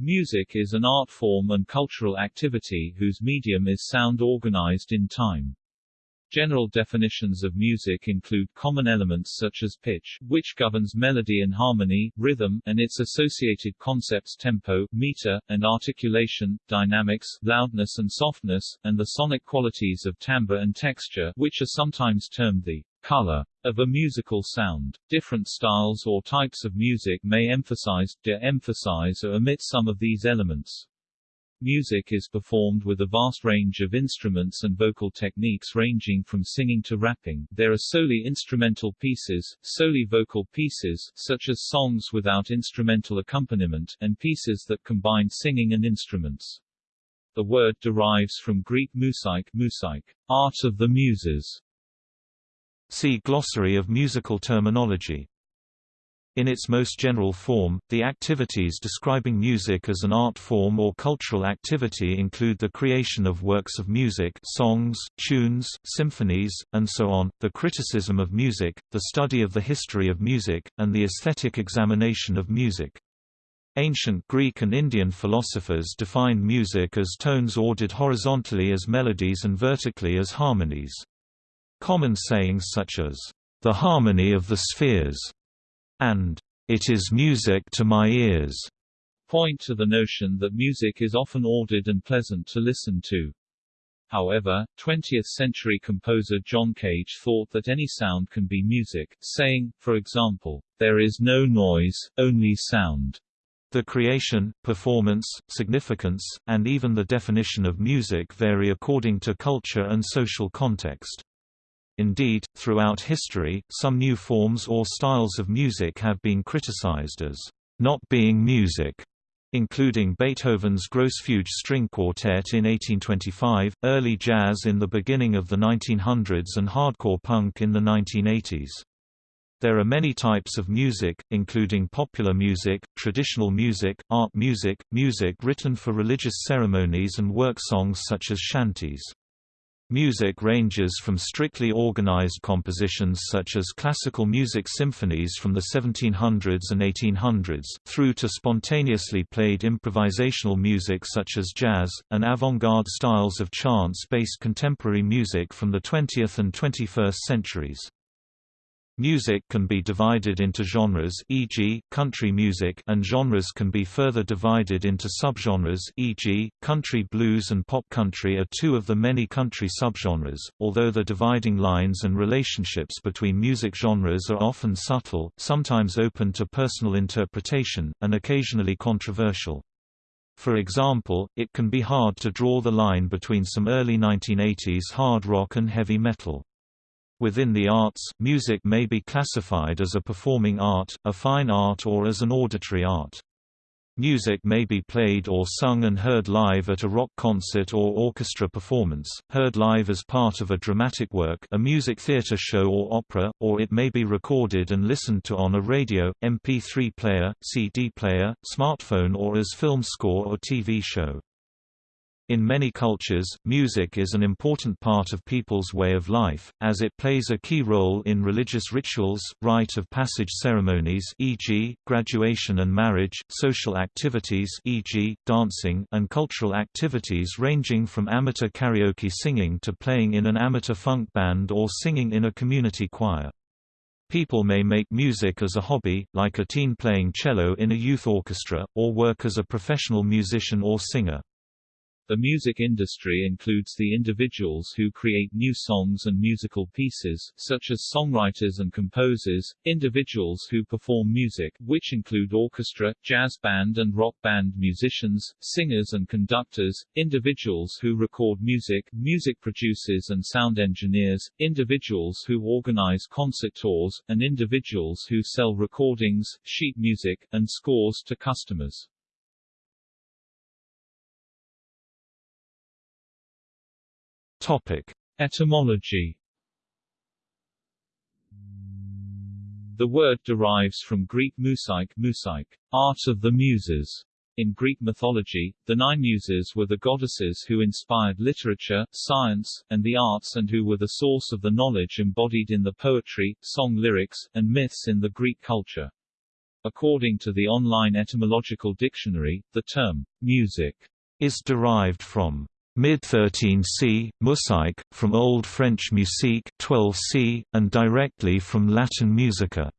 Music is an art form and cultural activity whose medium is sound organized in time. General definitions of music include common elements such as pitch, which governs melody and harmony, rhythm, and its associated concepts tempo, meter, and articulation, dynamics, loudness and softness, and the sonic qualities of timbre and texture, which are sometimes termed the color of a musical sound. Different styles or types of music may emphasize, de-emphasize or omit some of these elements. Music is performed with a vast range of instruments and vocal techniques ranging from singing to rapping. There are solely instrumental pieces, solely vocal pieces, such as songs without instrumental accompaniment, and pieces that combine singing and instruments. The word derives from Greek musike, musike, art of the muses. See Glossary of musical terminology. In its most general form, the activities describing music as an art form or cultural activity include the creation of works of music songs, tunes, symphonies, and so on, the criticism of music, the study of the history of music, and the aesthetic examination of music. Ancient Greek and Indian philosophers defined music as tones ordered horizontally as melodies and vertically as harmonies. Common sayings such as, "...the harmony of the spheres," and "'It is music to my ears' point to the notion that music is often ordered and pleasant to listen to. However, 20th-century composer John Cage thought that any sound can be music, saying, for example, there is no noise, only sound. The creation, performance, significance, and even the definition of music vary according to culture and social context. Indeed, throughout history, some new forms or styles of music have been criticized as not being music, including Beethoven's Grosse Fuge String Quartet in 1825, early jazz in the beginning of the 1900s and hardcore punk in the 1980s. There are many types of music, including popular music, traditional music, art music, music written for religious ceremonies and work songs such as shanties. Music ranges from strictly organized compositions such as classical music symphonies from the 1700s and 1800s, through to spontaneously played improvisational music such as jazz, and avant-garde styles of chance-based contemporary music from the 20th and 21st centuries. Music can be divided into genres e.g., country music and genres can be further divided into subgenres e.g., country blues and pop country are two of the many country subgenres, although the dividing lines and relationships between music genres are often subtle, sometimes open to personal interpretation, and occasionally controversial. For example, it can be hard to draw the line between some early 1980s hard rock and heavy metal. Within the arts, music may be classified as a performing art, a fine art or as an auditory art. Music may be played or sung and heard live at a rock concert or orchestra performance, heard live as part of a dramatic work a music theater show or opera, or it may be recorded and listened to on a radio, MP3 player, CD player, smartphone or as film score or TV show. In many cultures, music is an important part of people's way of life, as it plays a key role in religious rituals, rite of passage ceremonies e.g., graduation and marriage, social activities e.g., dancing and cultural activities ranging from amateur karaoke singing to playing in an amateur funk band or singing in a community choir. People may make music as a hobby, like a teen playing cello in a youth orchestra, or work as a professional musician or singer. The music industry includes the individuals who create new songs and musical pieces, such as songwriters and composers, individuals who perform music, which include orchestra, jazz band and rock band musicians, singers and conductors, individuals who record music, music producers and sound engineers, individuals who organize concert tours, and individuals who sell recordings, sheet music, and scores to customers. Topic: Etymology. The word derives from Greek musike, musike, art of the muses. In Greek mythology, the nine muses were the goddesses who inspired literature, science, and the arts and who were the source of the knowledge embodied in the poetry, song lyrics, and myths in the Greek culture. According to the online etymological dictionary, the term music is derived from mid-13c, musique, from Old French musique 12c, and directly from Latin musica.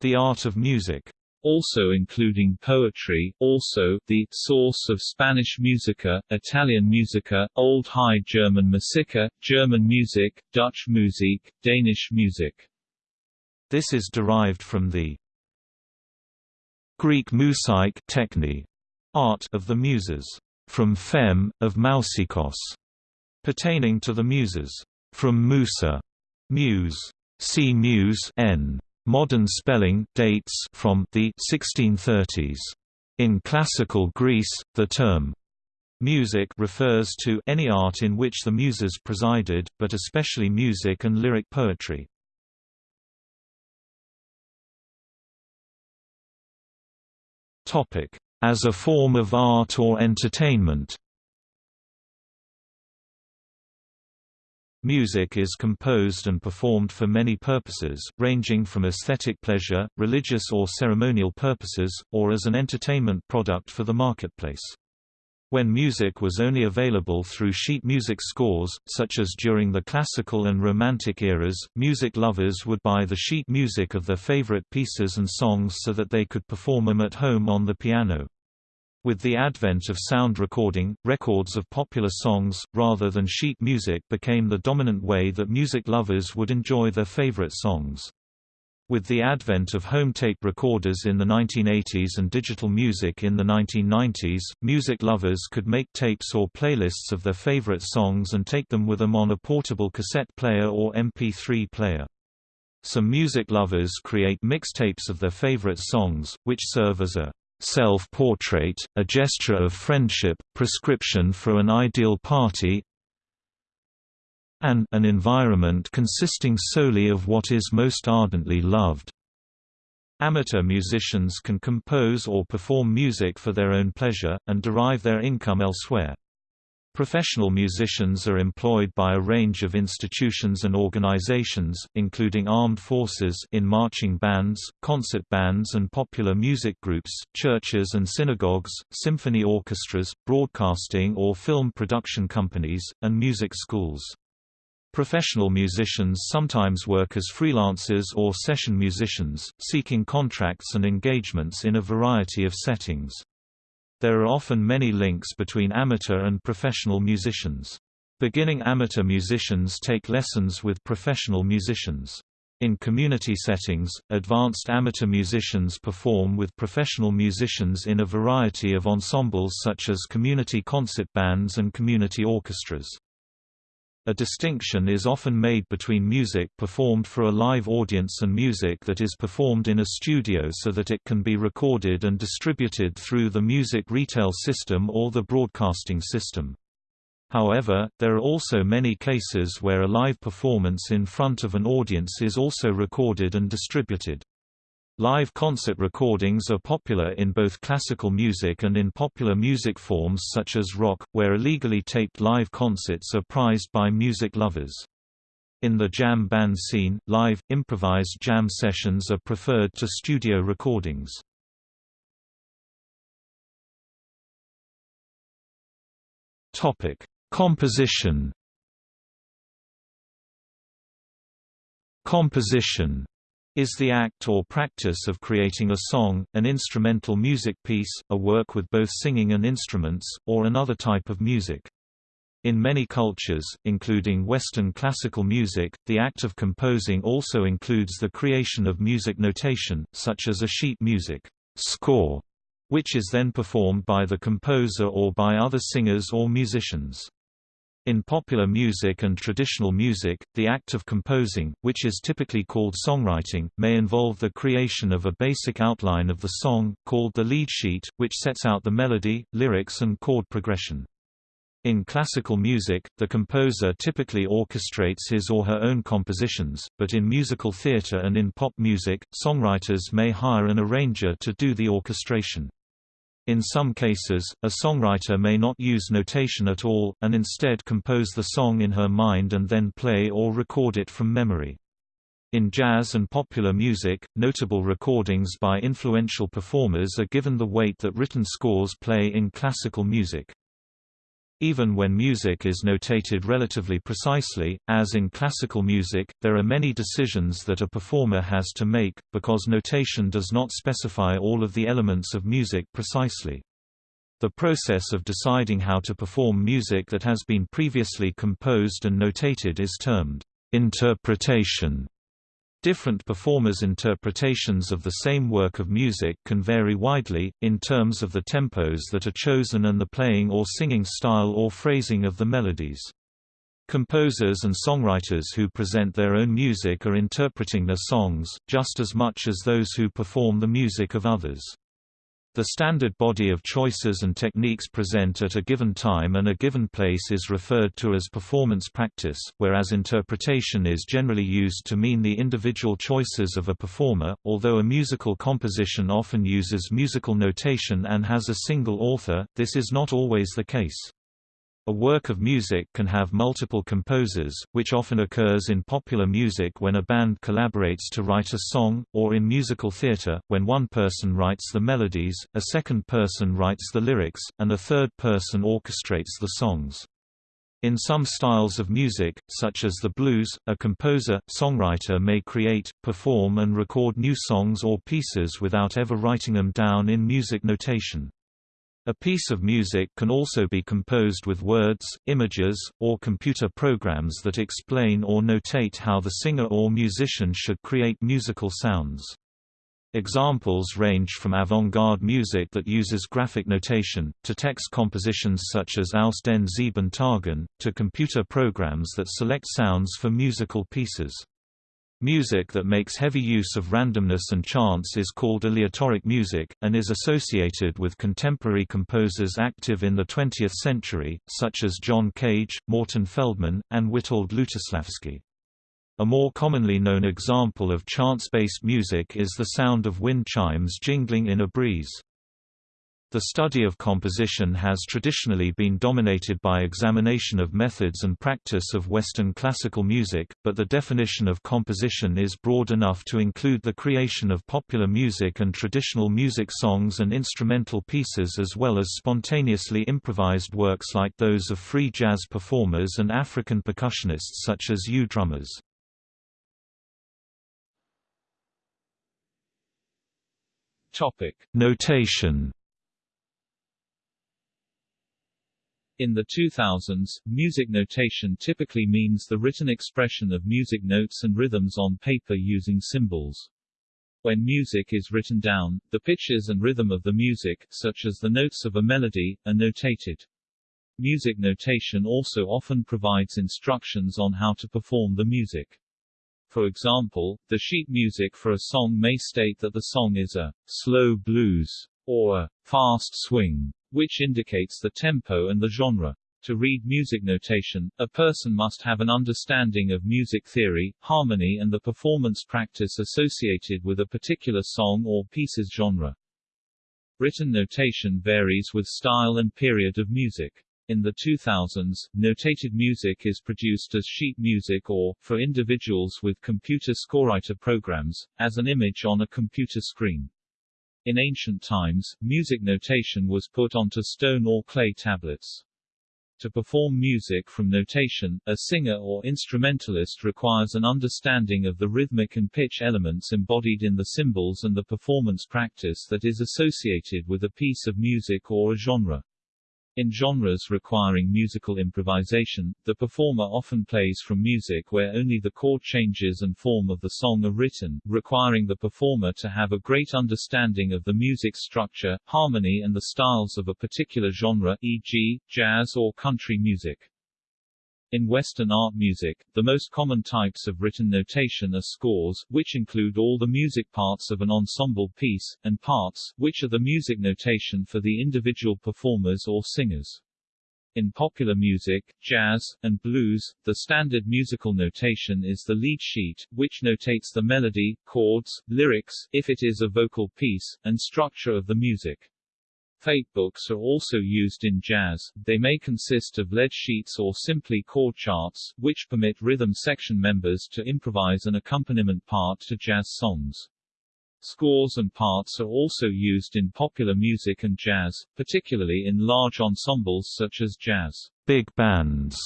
The art of music also including poetry, also the source of Spanish musica, Italian musica, Old High German musica, German music, Dutch Musik, Danish music. This is derived from the Greek musaik techni, art of the muses, from fem, of mousikos, pertaining to the muses, from musa, muse, see muse n. Modern spelling dates from the 1630s. In classical Greece, the term music refers to any art in which the muses presided, but especially music and lyric poetry. Topic: As a form of art or entertainment. Music is composed and performed for many purposes, ranging from aesthetic pleasure, religious or ceremonial purposes, or as an entertainment product for the marketplace. When music was only available through sheet music scores, such as during the classical and romantic eras, music lovers would buy the sheet music of their favorite pieces and songs so that they could perform them at home on the piano. With the advent of sound recording, records of popular songs, rather than sheet music became the dominant way that music lovers would enjoy their favorite songs. With the advent of home tape recorders in the 1980s and digital music in the 1990s, music lovers could make tapes or playlists of their favorite songs and take them with them on a portable cassette player or MP3 player. Some music lovers create mixtapes of their favorite songs, which serve as a self-portrait, a gesture of friendship, prescription for an ideal party, and an environment consisting solely of what is most ardently loved. Amateur musicians can compose or perform music for their own pleasure, and derive their income elsewhere. Professional musicians are employed by a range of institutions and organizations, including armed forces in marching bands, concert bands and popular music groups, churches and synagogues, symphony orchestras, broadcasting or film production companies, and music schools. Professional musicians sometimes work as freelancers or session musicians, seeking contracts and engagements in a variety of settings. There are often many links between amateur and professional musicians. Beginning amateur musicians take lessons with professional musicians. In community settings, advanced amateur musicians perform with professional musicians in a variety of ensembles such as community concert bands and community orchestras. A distinction is often made between music performed for a live audience and music that is performed in a studio so that it can be recorded and distributed through the music retail system or the broadcasting system. However, there are also many cases where a live performance in front of an audience is also recorded and distributed. Live concert recordings are popular in both classical music and in popular music forms such as rock, where illegally taped live concerts are prized by music lovers. In the jam band scene, live, improvised jam sessions are preferred to studio recordings. Composition Composition is the act or practice of creating a song, an instrumental music piece, a work with both singing and instruments, or another type of music. In many cultures, including Western classical music, the act of composing also includes the creation of music notation, such as a sheet music score, which is then performed by the composer or by other singers or musicians. In popular music and traditional music, the act of composing, which is typically called songwriting, may involve the creation of a basic outline of the song, called the lead sheet, which sets out the melody, lyrics and chord progression. In classical music, the composer typically orchestrates his or her own compositions, but in musical theatre and in pop music, songwriters may hire an arranger to do the orchestration. In some cases, a songwriter may not use notation at all, and instead compose the song in her mind and then play or record it from memory. In jazz and popular music, notable recordings by influential performers are given the weight that written scores play in classical music. Even when music is notated relatively precisely, as in classical music, there are many decisions that a performer has to make, because notation does not specify all of the elements of music precisely. The process of deciding how to perform music that has been previously composed and notated is termed interpretation. Different performers' interpretations of the same work of music can vary widely, in terms of the tempos that are chosen and the playing or singing style or phrasing of the melodies. Composers and songwriters who present their own music are interpreting their songs, just as much as those who perform the music of others. The standard body of choices and techniques present at a given time and a given place is referred to as performance practice, whereas interpretation is generally used to mean the individual choices of a performer, although a musical composition often uses musical notation and has a single author, this is not always the case. A work of music can have multiple composers, which often occurs in popular music when a band collaborates to write a song, or in musical theatre, when one person writes the melodies, a second person writes the lyrics, and a third person orchestrates the songs. In some styles of music, such as the blues, a composer-songwriter may create, perform and record new songs or pieces without ever writing them down in music notation. A piece of music can also be composed with words, images, or computer programs that explain or notate how the singer or musician should create musical sounds. Examples range from avant-garde music that uses graphic notation, to text compositions such as Aus den Sieben Tagen, to computer programs that select sounds for musical pieces. Music that makes heavy use of randomness and chance is called aleatoric music, and is associated with contemporary composers active in the 20th century, such as John Cage, Morton Feldman, and Witold Lutosławski. A more commonly known example of chance-based music is the sound of wind chimes jingling in a breeze. The study of composition has traditionally been dominated by examination of methods and practice of Western classical music, but the definition of composition is broad enough to include the creation of popular music and traditional music songs and instrumental pieces as well as spontaneously improvised works like those of free jazz performers and African percussionists such as Ewe drummers. Notation In the 2000s, music notation typically means the written expression of music notes and rhythms on paper using symbols. When music is written down, the pitches and rhythm of the music, such as the notes of a melody, are notated. Music notation also often provides instructions on how to perform the music. For example, the sheet music for a song may state that the song is a slow blues or a fast swing which indicates the tempo and the genre. To read music notation, a person must have an understanding of music theory, harmony and the performance practice associated with a particular song or piece's genre. Written notation varies with style and period of music. In the 2000s, notated music is produced as sheet music or, for individuals with computer scorewriter programs, as an image on a computer screen. In ancient times, music notation was put onto stone or clay tablets. To perform music from notation, a singer or instrumentalist requires an understanding of the rhythmic and pitch elements embodied in the symbols and the performance practice that is associated with a piece of music or a genre. In genres requiring musical improvisation, the performer often plays from music where only the chord changes and form of the song are written, requiring the performer to have a great understanding of the music structure, harmony and the styles of a particular genre e.g., jazz or country music. In Western art music, the most common types of written notation are scores, which include all the music parts of an ensemble piece, and parts, which are the music notation for the individual performers or singers. In popular music, jazz, and blues, the standard musical notation is the lead sheet, which notates the melody, chords, lyrics, if it is a vocal piece, and structure of the music. Fake books are also used in jazz, they may consist of lead sheets or simply chord charts, which permit rhythm section members to improvise an accompaniment part to jazz songs. Scores and parts are also used in popular music and jazz, particularly in large ensembles such as jazz big bands.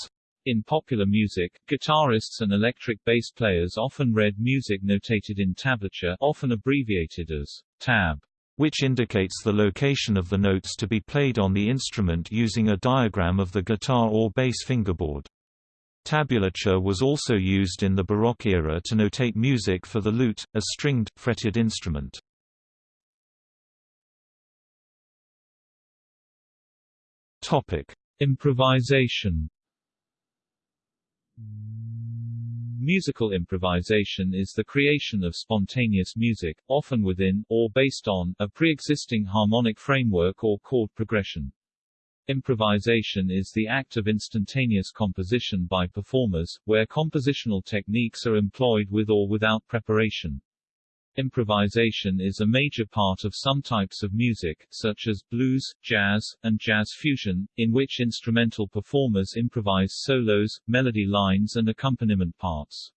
In popular music, guitarists and electric bass players often read music notated in tablature often abbreviated as tab, which indicates the location of the notes to be played on the instrument using a diagram of the guitar or bass fingerboard. Tabulature was also used in the Baroque era to notate music for the lute, a stringed, fretted instrument. Improvisation Musical improvisation is the creation of spontaneous music, often within, or based on, a pre-existing harmonic framework or chord progression. Improvisation is the act of instantaneous composition by performers, where compositional techniques are employed with or without preparation. Improvisation is a major part of some types of music, such as blues, jazz, and jazz fusion, in which instrumental performers improvise solos, melody lines and accompaniment parts.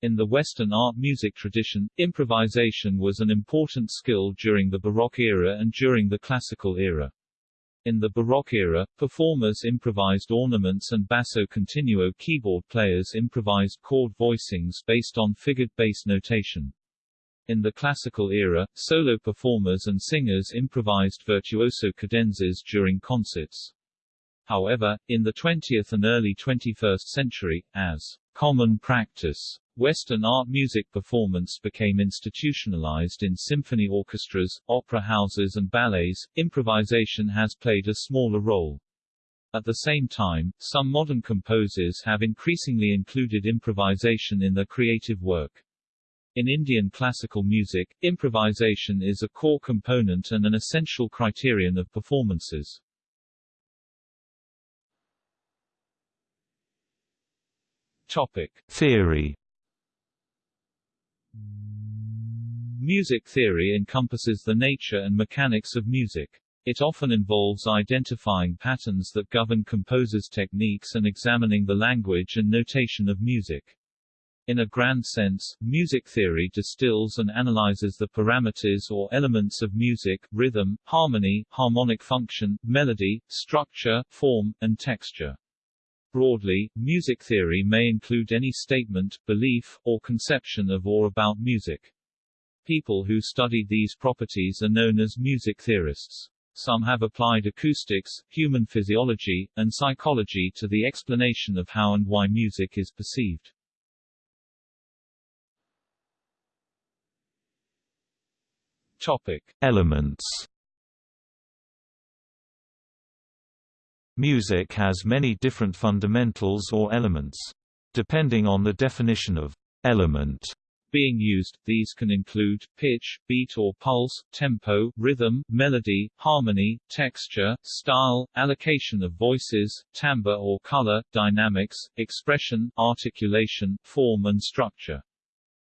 In the Western art music tradition, improvisation was an important skill during the Baroque era and during the Classical era. In the Baroque era, performers improvised ornaments and basso continuo keyboard players improvised chord voicings based on figured bass notation. In the classical era, solo performers and singers improvised virtuoso cadenzas during concerts. However, in the 20th and early 21st century, as common practice, Western art music performance became institutionalized in symphony orchestras, opera houses and ballets. Improvisation has played a smaller role. At the same time, some modern composers have increasingly included improvisation in their creative work. In Indian classical music, improvisation is a core component and an essential criterion of performances. Topic. Theory Music theory encompasses the nature and mechanics of music. It often involves identifying patterns that govern composers' techniques and examining the language and notation of music. In a grand sense, music theory distills and analyzes the parameters or elements of music, rhythm, harmony, harmonic function, melody, structure, form, and texture. Broadly, music theory may include any statement, belief, or conception of or about music. People who study these properties are known as music theorists. Some have applied acoustics, human physiology, and psychology to the explanation of how and why music is perceived. Topic. Elements Music has many different fundamentals or elements. Depending on the definition of element being used, these can include, pitch, beat or pulse, tempo, rhythm, melody, harmony, texture, style, allocation of voices, timbre or color, dynamics, expression, articulation, form and structure.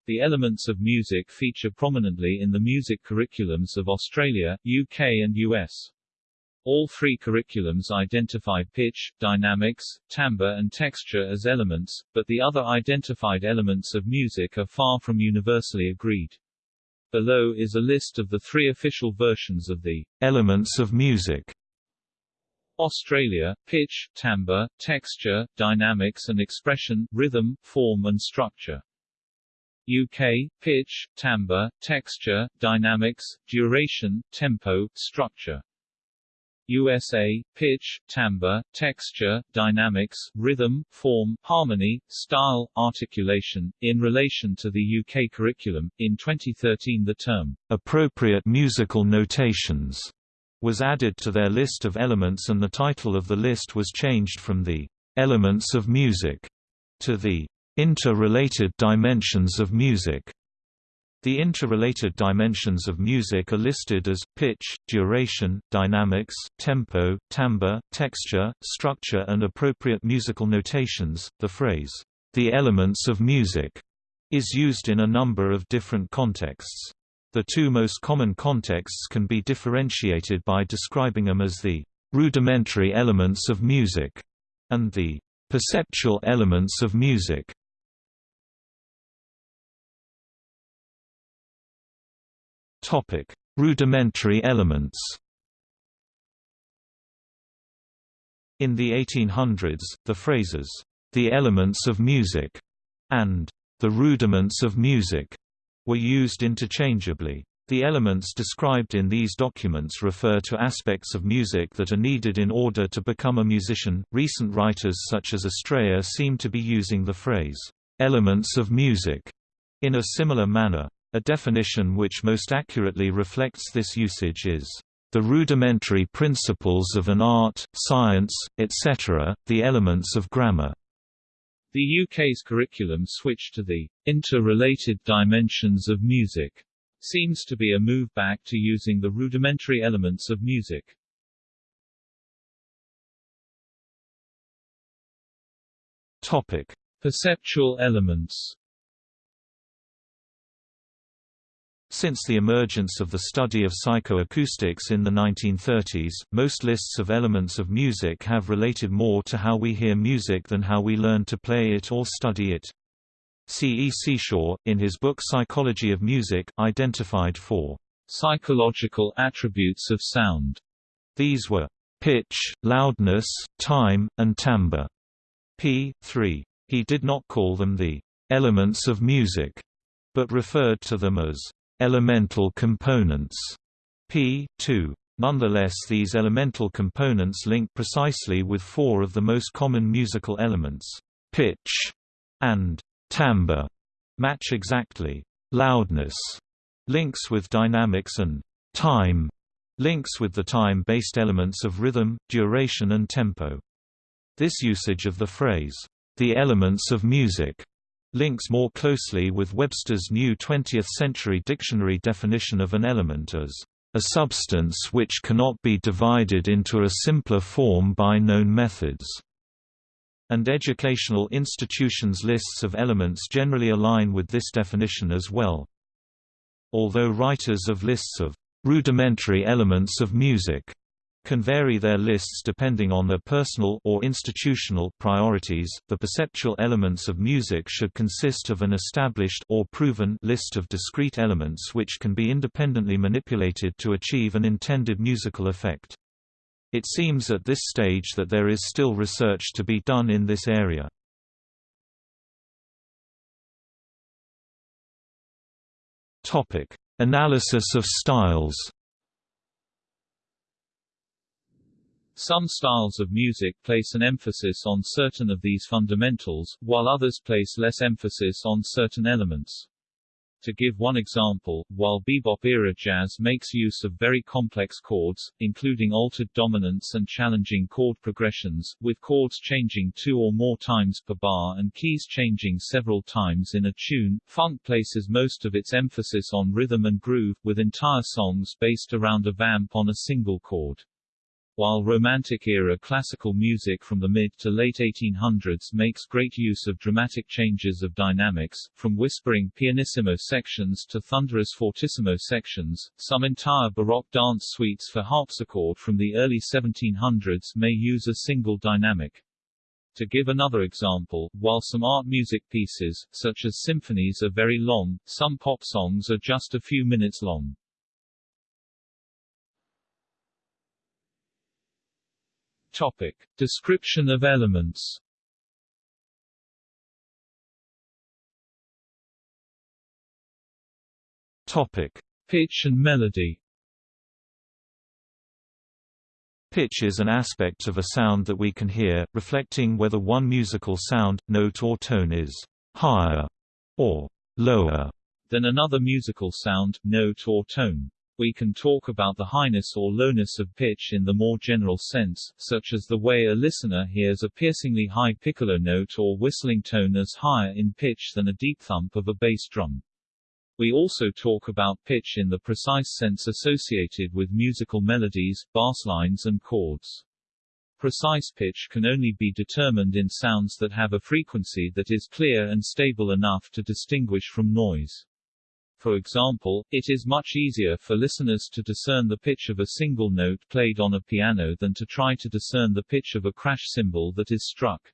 The elements of music feature prominently in the music curriculums of Australia, UK and US. All three curriculums identify pitch, dynamics, timbre and texture as elements, but the other identified elements of music are far from universally agreed. Below is a list of the three official versions of the elements of music. Australia, pitch, timbre, texture, dynamics and expression, rhythm, form and structure. UK, pitch, timbre, texture, dynamics, duration, tempo, structure. USA, pitch, timbre, texture, dynamics, rhythm, form, harmony, style, articulation. In relation to the UK curriculum, in 2013 the term appropriate musical notations was added to their list of elements and the title of the list was changed from the elements of music to the interrelated dimensions of music. The interrelated dimensions of music are listed as, pitch, duration, dynamics, tempo, timbre, texture, structure and appropriate musical notations. The phrase, the elements of music, is used in a number of different contexts. The two most common contexts can be differentiated by describing them as the rudimentary elements of music and the perceptual elements of music. Topic: Rudimentary elements. In the 1800s, the phrases, "the elements of music" and "the rudiments of music" were used interchangeably. The elements described in these documents refer to aspects of music that are needed in order to become a musician. Recent writers such as Estrella seem to be using the phrase, elements of music, in a similar manner. A definition which most accurately reflects this usage is the rudimentary principles of an art, science, etc., the elements of grammar. The UK's curriculum switch to the interrelated dimensions of music seems to be a move back to using the rudimentary elements of music. Topic: Perceptual elements Since the emergence of the study of psychoacoustics in the 1930s, most lists of elements of music have related more to how we hear music than how we learn to play it or study it. C. E. Seashore, in his book Psychology of Music, identified four psychological attributes of sound. These were pitch, loudness, time, and timbre. p. 3. He did not call them the elements of music, but referred to them as elemental components, p. 2. Nonetheless these elemental components link precisely with four of the most common musical elements, pitch and timbre, match exactly, loudness links with dynamics and time links with the time-based elements of rhythm, duration and tempo. This usage of the phrase, the elements of music, links more closely with Webster's new 20th-century dictionary definition of an element as a substance which cannot be divided into a simpler form by known methods. And educational institutions' lists of elements generally align with this definition as well. Although writers of lists of rudimentary elements of music can vary their lists depending on their personal or institutional priorities. The perceptual elements of music should consist of an established or proven list of discrete elements which can be independently manipulated to achieve an intended musical effect. It seems at this stage that there is still research to be done in this area. Topic: Analysis of styles. Some styles of music place an emphasis on certain of these fundamentals, while others place less emphasis on certain elements. To give one example, while bebop-era jazz makes use of very complex chords, including altered dominants and challenging chord progressions, with chords changing two or more times per bar and keys changing several times in a tune, funk places most of its emphasis on rhythm and groove, with entire songs based around a vamp on a single chord while Romantic-era classical music from the mid to late 1800s makes great use of dramatic changes of dynamics, from whispering pianissimo sections to thunderous fortissimo sections, some entire Baroque dance suites for harpsichord from the early 1700s may use a single dynamic. To give another example, while some art music pieces, such as symphonies are very long, some pop songs are just a few minutes long. Topic. Description of elements Topic. Pitch and melody Pitch is an aspect of a sound that we can hear, reflecting whether one musical sound, note or tone is higher or lower than another musical sound, note or tone. We can talk about the highness or lowness of pitch in the more general sense, such as the way a listener hears a piercingly high piccolo note or whistling tone as higher in pitch than a deep thump of a bass drum. We also talk about pitch in the precise sense associated with musical melodies, bass lines and chords. Precise pitch can only be determined in sounds that have a frequency that is clear and stable enough to distinguish from noise. For example, it is much easier for listeners to discern the pitch of a single note played on a piano than to try to discern the pitch of a crash cymbal that is struck.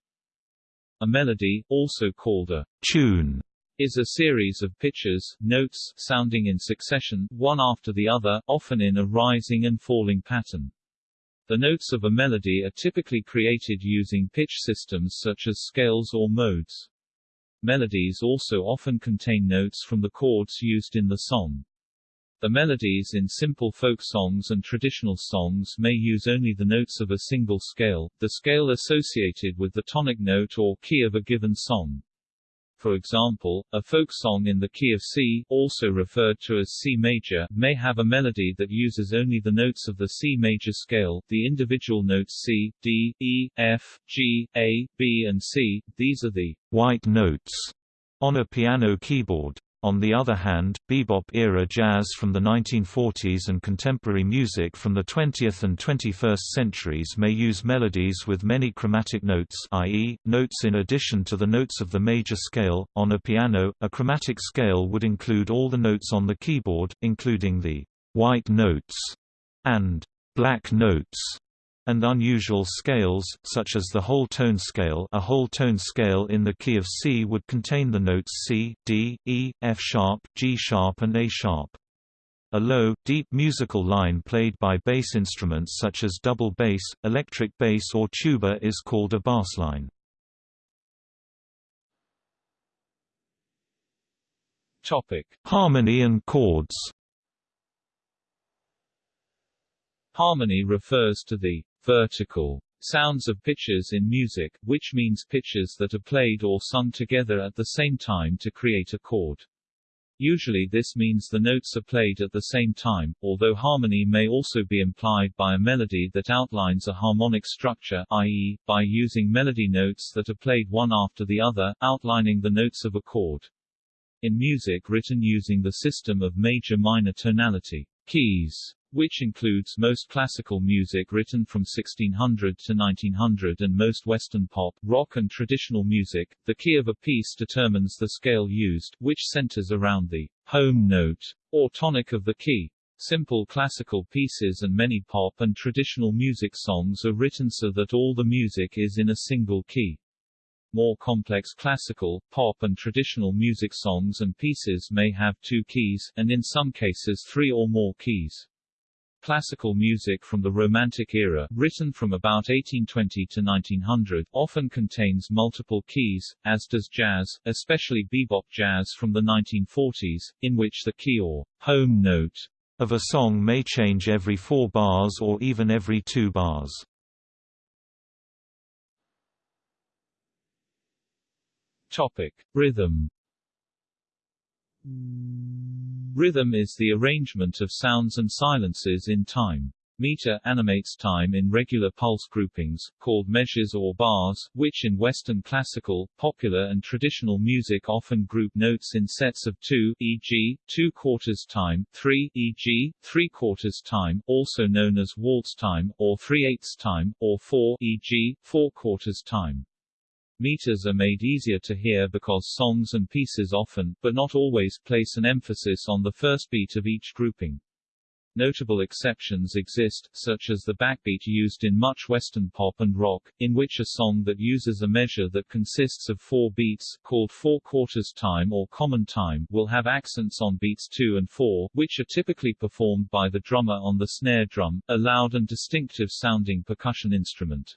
A melody, also called a tune, is a series of pitches, notes, sounding in succession, one after the other, often in a rising and falling pattern. The notes of a melody are typically created using pitch systems such as scales or modes. Melodies also often contain notes from the chords used in the song. The melodies in simple folk songs and traditional songs may use only the notes of a single scale, the scale associated with the tonic note or key of a given song. For example, a folk song in the key of C, also referred to as C major, may have a melody that uses only the notes of the C major scale, the individual notes C, D, E, F, G, A, B and C, these are the white notes on a piano keyboard. On the other hand, bebop-era jazz from the 1940s and contemporary music from the 20th and 21st centuries may use melodies with many chromatic notes i.e., notes in addition to the notes of the major scale. On a piano, a chromatic scale would include all the notes on the keyboard, including the white notes and black notes and unusual scales, such as the whole tone scale a whole tone scale in the key of C would contain the notes C, D, E, F sharp, G sharp and A sharp. A low, deep musical line played by bass instruments such as double bass, electric bass or tuba is called a bassline. Topic: Harmony and chords. Harmony refers to the vertical sounds of pitches in music, which means pitches that are played or sung together at the same time to create a chord. Usually this means the notes are played at the same time, although harmony may also be implied by a melody that outlines a harmonic structure i.e., by using melody notes that are played one after the other, outlining the notes of a chord. In music written using the system of major-minor tonality, keys which includes most classical music written from 1600 to 1900 and most Western pop, rock and traditional music. The key of a piece determines the scale used, which centers around the home note, or tonic of the key. Simple classical pieces and many pop and traditional music songs are written so that all the music is in a single key. More complex classical, pop and traditional music songs and pieces may have two keys, and in some cases three or more keys. Classical music from the Romantic era, written from about 1820 to 1900, often contains multiple keys, as does jazz, especially bebop jazz from the 1940s, in which the key or home note of a song may change every four bars or even every two bars. Topic. Rhythm Rhythm is the arrangement of sounds and silences in time. Meter animates time in regular pulse groupings, called measures or bars, which in Western classical, popular and traditional music often group notes in sets of two e.g., two quarters time, three e.g., three quarters time, also known as waltz time, or three-eighths time, or four e.g., four quarters time. Meters are made easier to hear because songs and pieces often, but not always, place an emphasis on the first beat of each grouping. Notable exceptions exist, such as the backbeat used in much Western pop and rock, in which a song that uses a measure that consists of four beats, called four quarters time or common time, will have accents on beats 2 and 4, which are typically performed by the drummer on the snare drum, a loud and distinctive sounding percussion instrument.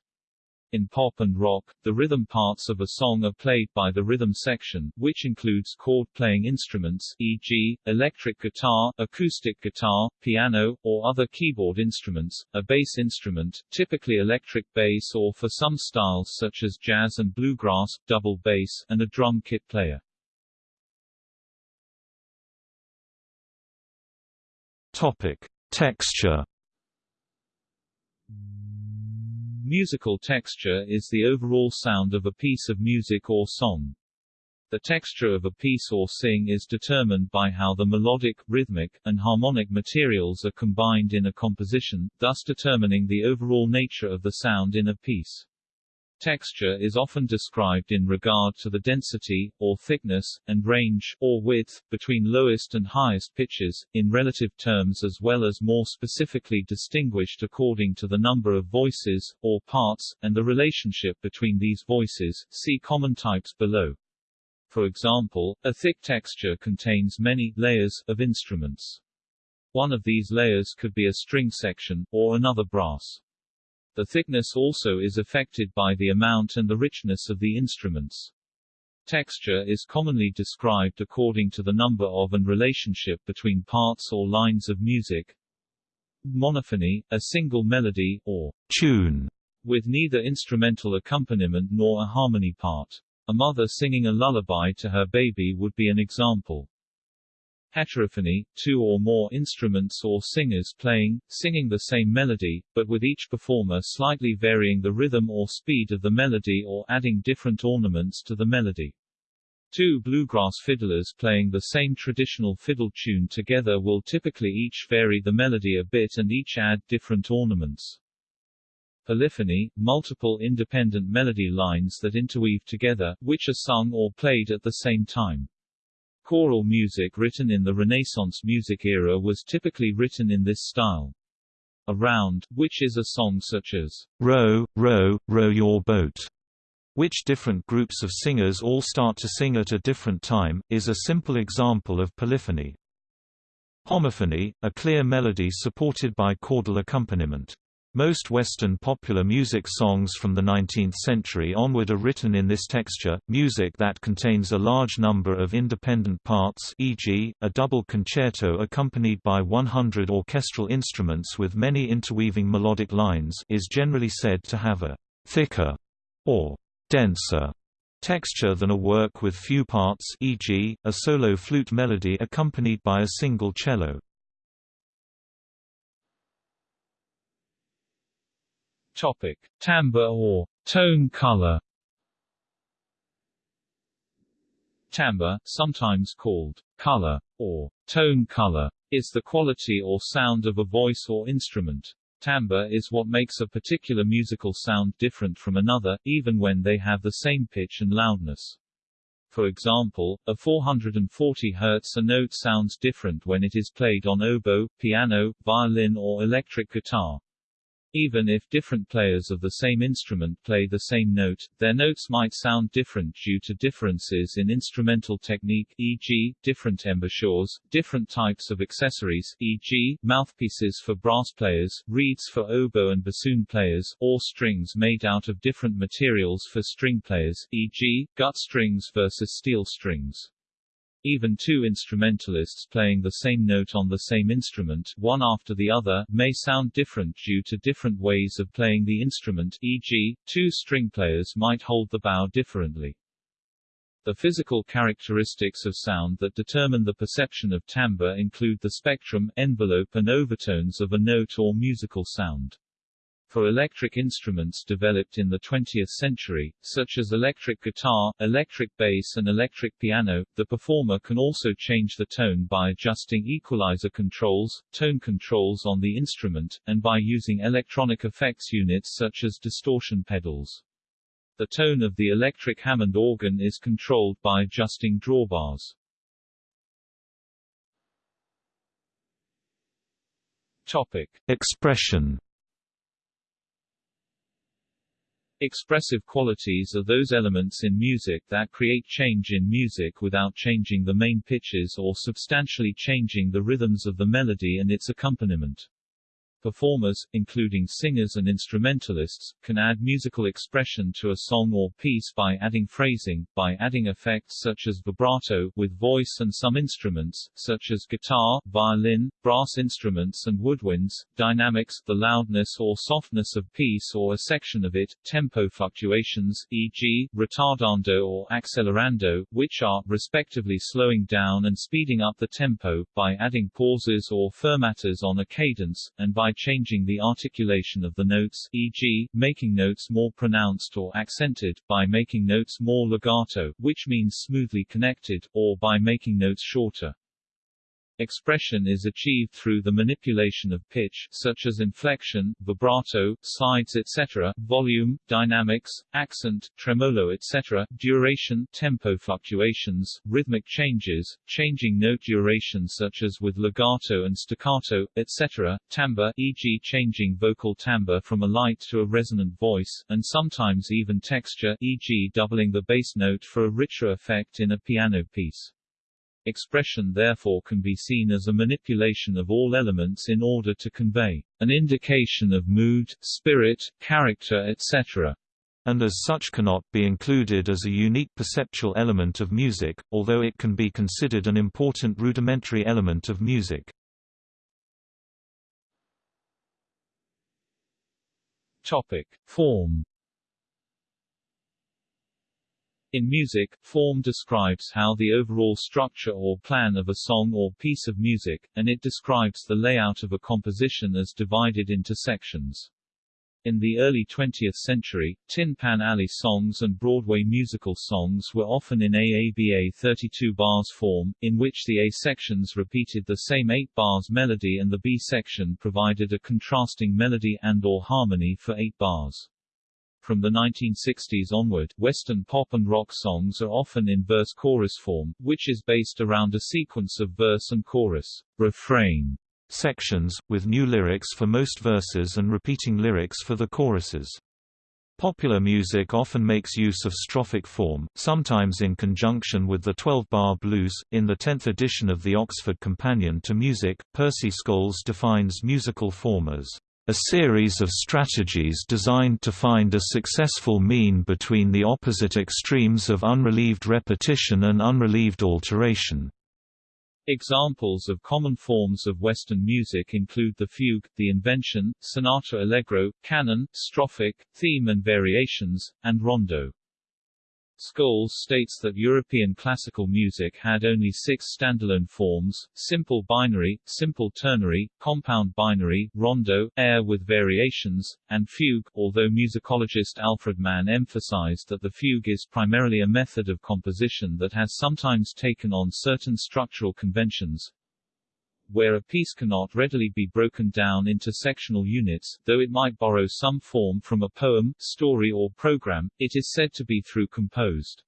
In pop and rock, the rhythm parts of a song are played by the rhythm section, which includes chord-playing instruments, e.g., electric guitar, acoustic guitar, piano, or other keyboard instruments, a bass instrument, typically electric bass or for some styles such as jazz and bluegrass, double bass, and a drum kit player. Topic: Texture Musical texture is the overall sound of a piece of music or song. The texture of a piece or sing is determined by how the melodic, rhythmic, and harmonic materials are combined in a composition, thus determining the overall nature of the sound in a piece. Texture is often described in regard to the density, or thickness, and range, or width, between lowest and highest pitches, in relative terms as well as more specifically distinguished according to the number of voices, or parts, and the relationship between these voices, see common types below. For example, a thick texture contains many layers of instruments. One of these layers could be a string section, or another brass. The thickness also is affected by the amount and the richness of the instruments. Texture is commonly described according to the number of and relationship between parts or lines of music. Monophony, a single melody, or tune, with neither instrumental accompaniment nor a harmony part. A mother singing a lullaby to her baby would be an example. Heterophony, two or more instruments or singers playing, singing the same melody, but with each performer slightly varying the rhythm or speed of the melody or adding different ornaments to the melody. Two bluegrass fiddlers playing the same traditional fiddle tune together will typically each vary the melody a bit and each add different ornaments. Polyphony, multiple independent melody lines that interweave together, which are sung or played at the same time. Choral music written in the Renaissance music era was typically written in this style. A round, which is a song such as Row, row, row your boat, which different groups of singers all start to sing at a different time, is a simple example of polyphony. Homophony, a clear melody supported by chordal accompaniment. Most Western popular music songs from the 19th century onward are written in this texture, music that contains a large number of independent parts e.g., a double concerto accompanied by 100 orchestral instruments with many interweaving melodic lines is generally said to have a «thicker» or «denser» texture than a work with few parts e.g., a solo flute melody accompanied by a single cello. Topic: Timbre or tone color. Timbre, sometimes called color or tone color, is the quality or sound of a voice or instrument. Timbre is what makes a particular musical sound different from another, even when they have the same pitch and loudness. For example, a 440 Hz a note sounds different when it is played on oboe, piano, violin or electric guitar. Even if different players of the same instrument play the same note, their notes might sound different due to differences in instrumental technique e.g., different embouchures, different types of accessories e.g., mouthpieces for brass players, reeds for oboe and bassoon players, or strings made out of different materials for string players e.g., gut strings versus steel strings. Even two instrumentalists playing the same note on the same instrument, one after the other, may sound different due to different ways of playing the instrument e.g., two string players might hold the bow differently. The physical characteristics of sound that determine the perception of timbre include the spectrum, envelope and overtones of a note or musical sound. For electric instruments developed in the 20th century, such as electric guitar, electric bass and electric piano, the performer can also change the tone by adjusting equalizer controls, tone controls on the instrument, and by using electronic effects units such as distortion pedals. The tone of the electric Hammond organ is controlled by adjusting drawbars. Topic. Expression Expressive qualities are those elements in music that create change in music without changing the main pitches or substantially changing the rhythms of the melody and its accompaniment. Performers, including singers and instrumentalists, can add musical expression to a song or piece by adding phrasing, by adding effects such as vibrato, with voice and some instruments, such as guitar, violin, brass instruments and woodwinds, dynamics, the loudness or softness of piece or a section of it, tempo fluctuations, e.g., retardando or accelerando, which are, respectively slowing down and speeding up the tempo, by adding pauses or fermatas on a cadence, and by changing the articulation of the notes e.g., making notes more pronounced or accented, by making notes more legato, which means smoothly connected, or by making notes shorter. Expression is achieved through the manipulation of pitch such as inflection, vibrato, sides etc., volume, dynamics, accent, tremolo etc., duration, tempo fluctuations, rhythmic changes, changing note duration such as with legato and staccato, etc., timbre e.g. changing vocal timbre from a light to a resonant voice, and sometimes even texture e.g. doubling the bass note for a richer effect in a piano piece. Expression therefore can be seen as a manipulation of all elements in order to convey an indication of mood, spirit, character etc. And as such cannot be included as a unique perceptual element of music, although it can be considered an important rudimentary element of music. Topic: Form in music, form describes how the overall structure or plan of a song or piece of music, and it describes the layout of a composition as divided into sections. In the early 20th century, Tin Pan Alley songs and Broadway musical songs were often in AABA 32 bars form, in which the A sections repeated the same 8 bars melody and the B section provided a contrasting melody and or harmony for 8 bars. From the 1960s onward, Western pop and rock songs are often in verse-chorus form, which is based around a sequence of verse and chorus, refrain sections, with new lyrics for most verses and repeating lyrics for the choruses. Popular music often makes use of strophic form, sometimes in conjunction with the 12-bar blues. In the 10th edition of the Oxford Companion to Music, Percy Scholes defines musical form as a series of strategies designed to find a successful mean between the opposite extremes of unrelieved repetition and unrelieved alteration. Examples of common forms of Western music include the fugue, the invention, sonata allegro, canon, strophic, theme and variations, and rondo. Scholes states that European classical music had only six standalone forms, simple binary, simple ternary, compound binary, rondo, air with variations, and fugue, although musicologist Alfred Mann emphasized that the fugue is primarily a method of composition that has sometimes taken on certain structural conventions, where a piece cannot readily be broken down into sectional units, though it might borrow some form from a poem, story or program, it is said to be through composed.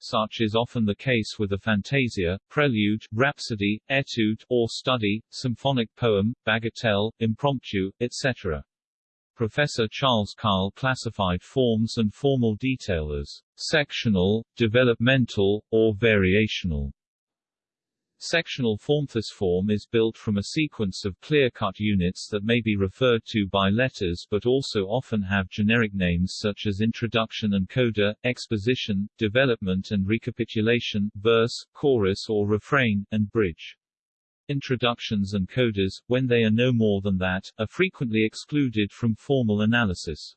Such is often the case with a fantasia, prelude, rhapsody, etude, or study, symphonic poem, bagatelle, impromptu, etc. Professor Charles Keil classified forms and formal detail as sectional, developmental, or variational. Sectional formthus form is built from a sequence of clear-cut units that may be referred to by letters but also often have generic names such as introduction and coda, exposition, development and recapitulation, verse, chorus or refrain, and bridge. Introductions and codas, when they are no more than that, are frequently excluded from formal analysis.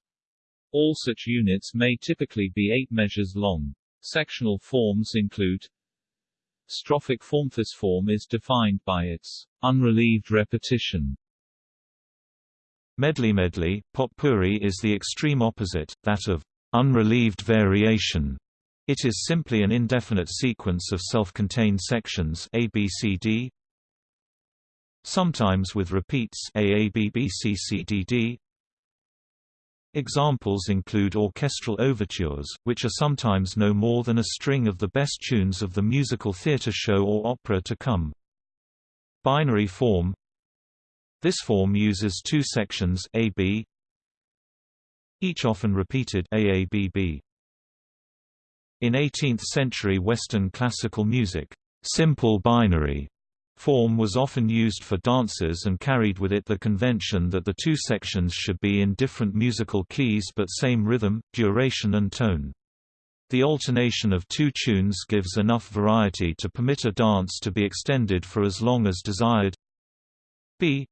All such units may typically be eight measures long. Sectional forms include Strophic formthus form is defined by its unrelieved repetition. Medley medley, potpourri is the extreme opposite, that of unrelieved variation. It is simply an indefinite sequence of self-contained sections A B C D, sometimes with repeats A A B B C C D D, Examples include orchestral overtures, which are sometimes no more than a string of the best tunes of the musical theatre show or opera to come. Binary form This form uses two sections AB, each often repeated AABB. In 18th-century Western classical music, simple binary Form was often used for dances and carried with it the convention that the two sections should be in different musical keys but same rhythm, duration and tone. The alternation of two tunes gives enough variety to permit a dance to be extended for as long as desired. B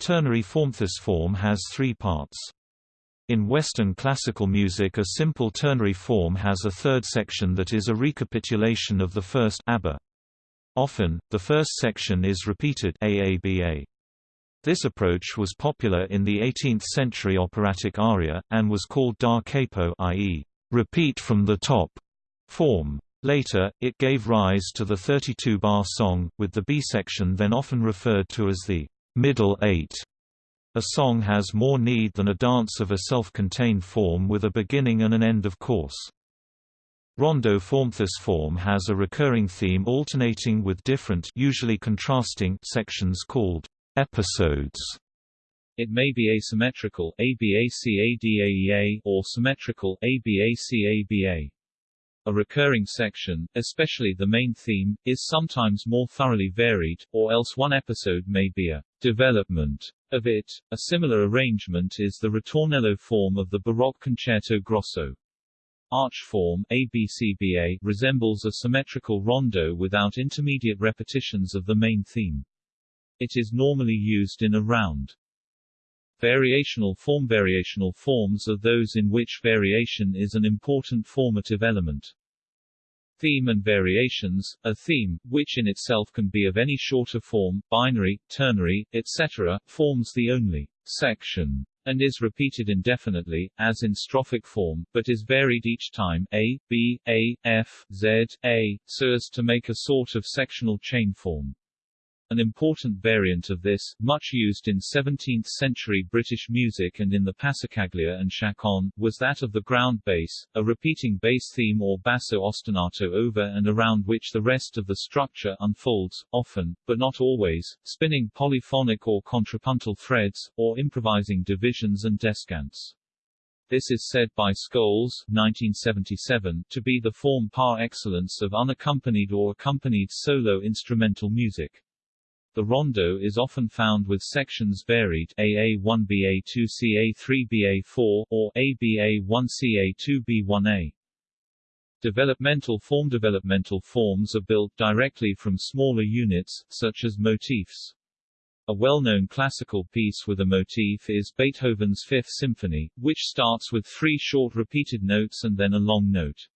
Ternary form This form has three parts. In Western classical music a simple ternary form has a third section that is a recapitulation of the first ABBA. Often, the first section is repeated AABA. This approach was popular in the 18th-century operatic aria, and was called da capo i.e., repeat from the top form. Later, it gave rise to the 32-bar song, with the B section then often referred to as the middle eight. A song has more need than a dance of a self-contained form with a beginning and an end of course. Rondo form. This form has a recurring theme alternating with different usually contrasting sections called episodes. It may be asymmetrical ABACADAEA or symmetrical ABACABA. A recurring section, especially the main theme, is sometimes more thoroughly varied, or else one episode may be a development of it. A similar arrangement is the ritornello form of the Baroque concerto grosso. Arch form ABCBA resembles a symmetrical rondo without intermediate repetitions of the main theme. It is normally used in a round. Variational form Variational forms are those in which variation is an important formative element. Theme and variations, a theme, which in itself can be of any shorter form, binary, ternary, etc., forms the only section and is repeated indefinitely, as in strophic form, but is varied each time a, b, a, f, z, a, so as to make a sort of sectional chain form. An important variant of this, much used in 17th-century British music and in the passacaglia and chaconne, was that of the ground bass, a repeating bass theme or basso ostinato over and around which the rest of the structure unfolds, often, but not always, spinning polyphonic or contrapuntal threads, or improvising divisions and descants. This is said by Scholes 1977, to be the form par excellence of unaccompanied or accompanied solo instrumental music. The rondo is often found with sections varied AA1 BA2 CA3 BA4 or ABA1 CA2 B1A. Developmental form Developmental forms are built directly from smaller units, such as motifs. A well-known classical piece with a motif is Beethoven's Fifth Symphony, which starts with three short repeated notes and then a long note.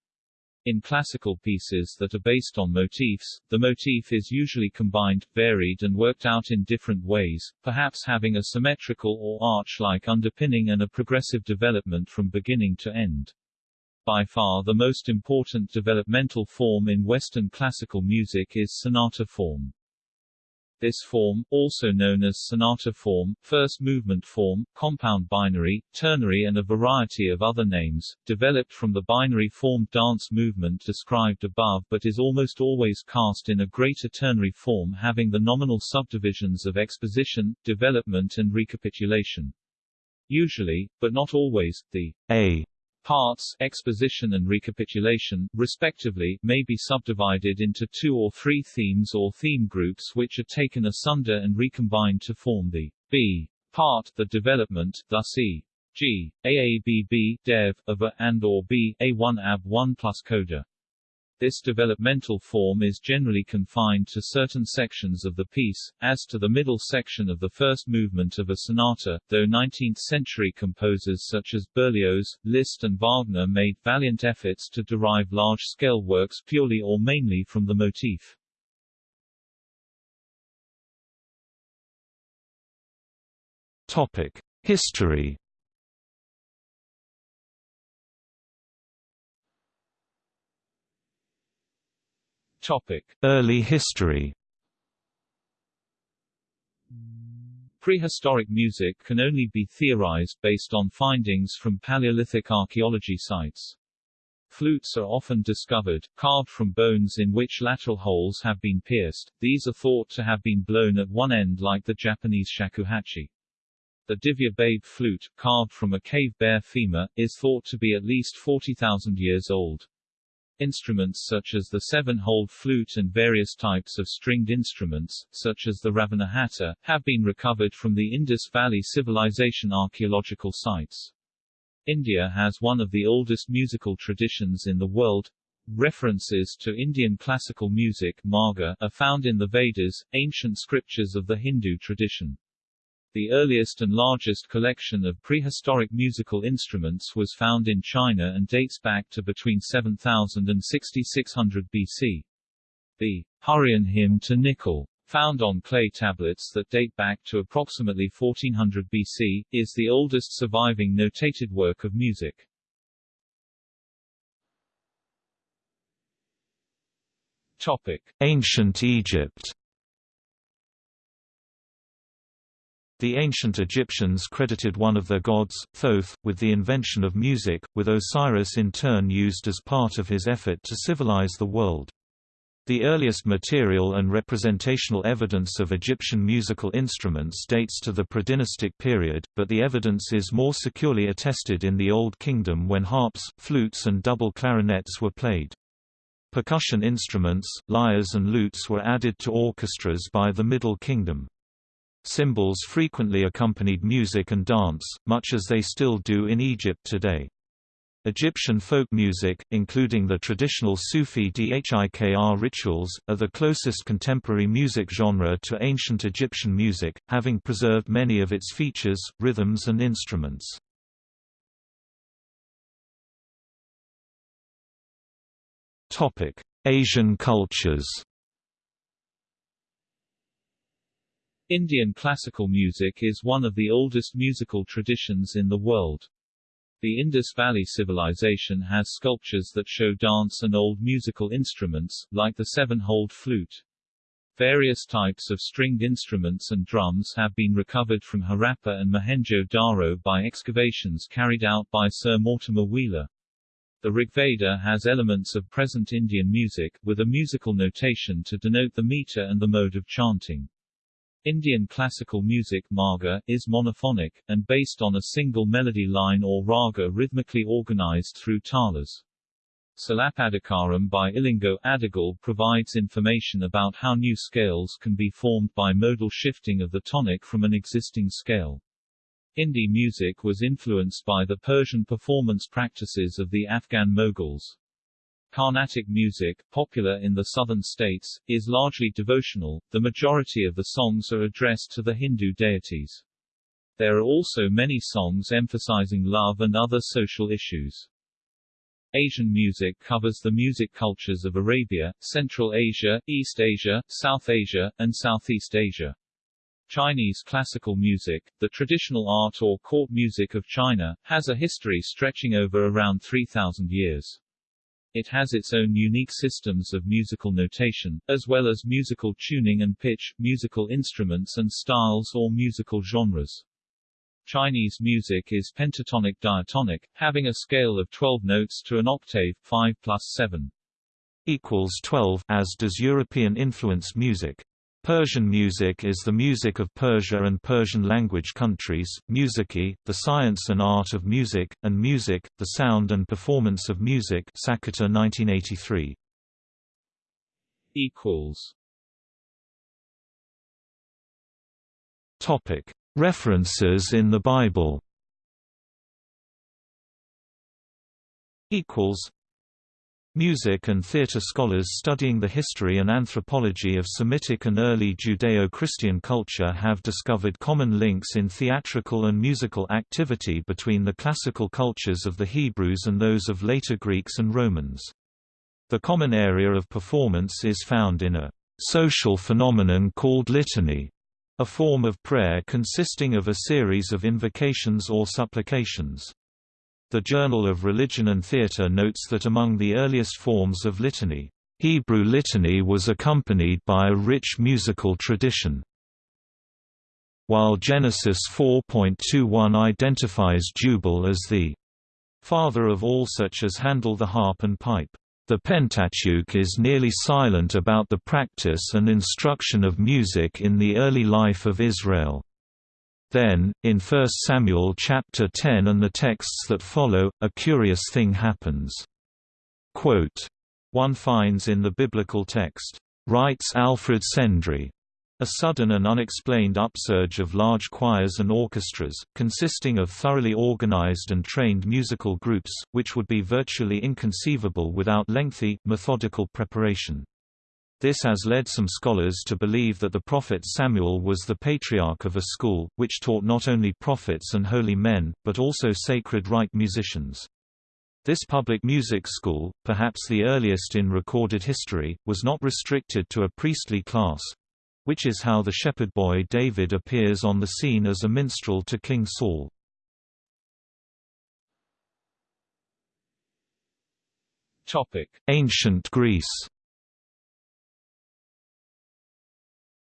In classical pieces that are based on motifs, the motif is usually combined, varied and worked out in different ways, perhaps having a symmetrical or arch-like underpinning and a progressive development from beginning to end. By far the most important developmental form in Western classical music is sonata form. This form, also known as sonata form, first movement form, compound binary, ternary and a variety of other names, developed from the binary form dance movement described above but is almost always cast in a greater ternary form having the nominal subdivisions of exposition, development and recapitulation. Usually, but not always, the A Parts, exposition and recapitulation, respectively, may be subdivided into two or three themes or theme groups which are taken asunder and recombined to form the B part, the development, thus E. G. AABB, Dev, of A and or B, A1 AB1 plus coda. This developmental form is generally confined to certain sections of the piece, as to the middle section of the first movement of a sonata, though 19th-century composers such as Berlioz, Liszt and Wagner made valiant efforts to derive large-scale works purely or mainly from the motif. Topic: History Early history. Prehistoric music can only be theorized based on findings from Paleolithic archaeology sites. Flutes are often discovered, carved from bones in which lateral holes have been pierced, these are thought to have been blown at one end like the Japanese shakuhachi. The Divje Babe flute, carved from a cave bear femur, is thought to be at least 40,000 years old. Instruments such as the seven-holed flute and various types of stringed instruments, such as the Ravanahata, have been recovered from the Indus Valley Civilization archaeological sites. India has one of the oldest musical traditions in the world. References to Indian classical music Marga, are found in the Vedas, ancient scriptures of the Hindu tradition. The earliest and largest collection of prehistoric musical instruments was found in China and dates back to between 7000 and 6600 BC. The Hurrian hymn to Nikal, found on clay tablets that date back to approximately 1400 BC, is the oldest surviving notated work of music. Topic: Ancient Egypt. The ancient Egyptians credited one of their gods, Thoth, with the invention of music, with Osiris in turn used as part of his effort to civilize the world. The earliest material and representational evidence of Egyptian musical instruments dates to the predynastic period, but the evidence is more securely attested in the Old Kingdom when harps, flutes and double clarinets were played. Percussion instruments, lyres and lutes were added to orchestras by the Middle Kingdom. Cymbals frequently accompanied music and dance, much as they still do in Egypt today. Egyptian folk music, including the traditional Sufi dhikr rituals, are the closest contemporary music genre to ancient Egyptian music, having preserved many of its features, rhythms and instruments. Asian cultures Indian classical music is one of the oldest musical traditions in the world. The Indus Valley Civilization has sculptures that show dance and old musical instruments, like the seven-holed flute. Various types of stringed instruments and drums have been recovered from Harappa and Mohenjo-Daro by excavations carried out by Sir Mortimer Wheeler. The Rigveda has elements of present Indian music, with a musical notation to denote the meter and the mode of chanting. Indian classical music marga, is monophonic, and based on a single melody line or raga rhythmically organized through talas. Silappadikaram by Ilango Adigal provides information about how new scales can be formed by modal shifting of the tonic from an existing scale. Hindi music was influenced by the Persian performance practices of the Afghan Mughals. Carnatic music, popular in the southern states, is largely devotional, the majority of the songs are addressed to the Hindu deities. There are also many songs emphasizing love and other social issues. Asian music covers the music cultures of Arabia, Central Asia, East Asia, South Asia, and Southeast Asia. Chinese classical music, the traditional art or court music of China, has a history stretching over around 3,000 years. It has its own unique systems of musical notation, as well as musical tuning and pitch, musical instruments and styles or musical genres. Chinese music is pentatonic diatonic, having a scale of 12 notes to an octave, 5 plus 7 equals 12, as does European influence music. Persian music is the music of Persia and Persian-language countries, musiki, the science and art of music, and music, the sound and performance of music Sakata 1983. References in the Bible Music and theatre scholars studying the history and anthropology of Semitic and early Judeo-Christian culture have discovered common links in theatrical and musical activity between the classical cultures of the Hebrews and those of later Greeks and Romans. The common area of performance is found in a social phenomenon called litany, a form of prayer consisting of a series of invocations or supplications. The Journal of Religion and Theatre notes that among the earliest forms of litany, Hebrew litany was accompanied by a rich musical tradition. While Genesis 4.21 identifies Jubal as the father of all such as handle the harp and pipe, the Pentateuch is nearly silent about the practice and instruction of music in the early life of Israel. Then, in 1 Samuel chapter 10 and the texts that follow, a curious thing happens. Quote, one finds in the biblical text, writes Alfred Sendry, a sudden and unexplained upsurge of large choirs and orchestras, consisting of thoroughly organized and trained musical groups, which would be virtually inconceivable without lengthy, methodical preparation. This has led some scholars to believe that the prophet Samuel was the patriarch of a school, which taught not only prophets and holy men, but also sacred rite musicians. This public music school, perhaps the earliest in recorded history, was not restricted to a priestly class—which is how the shepherd boy David appears on the scene as a minstrel to King Saul. Ancient Greece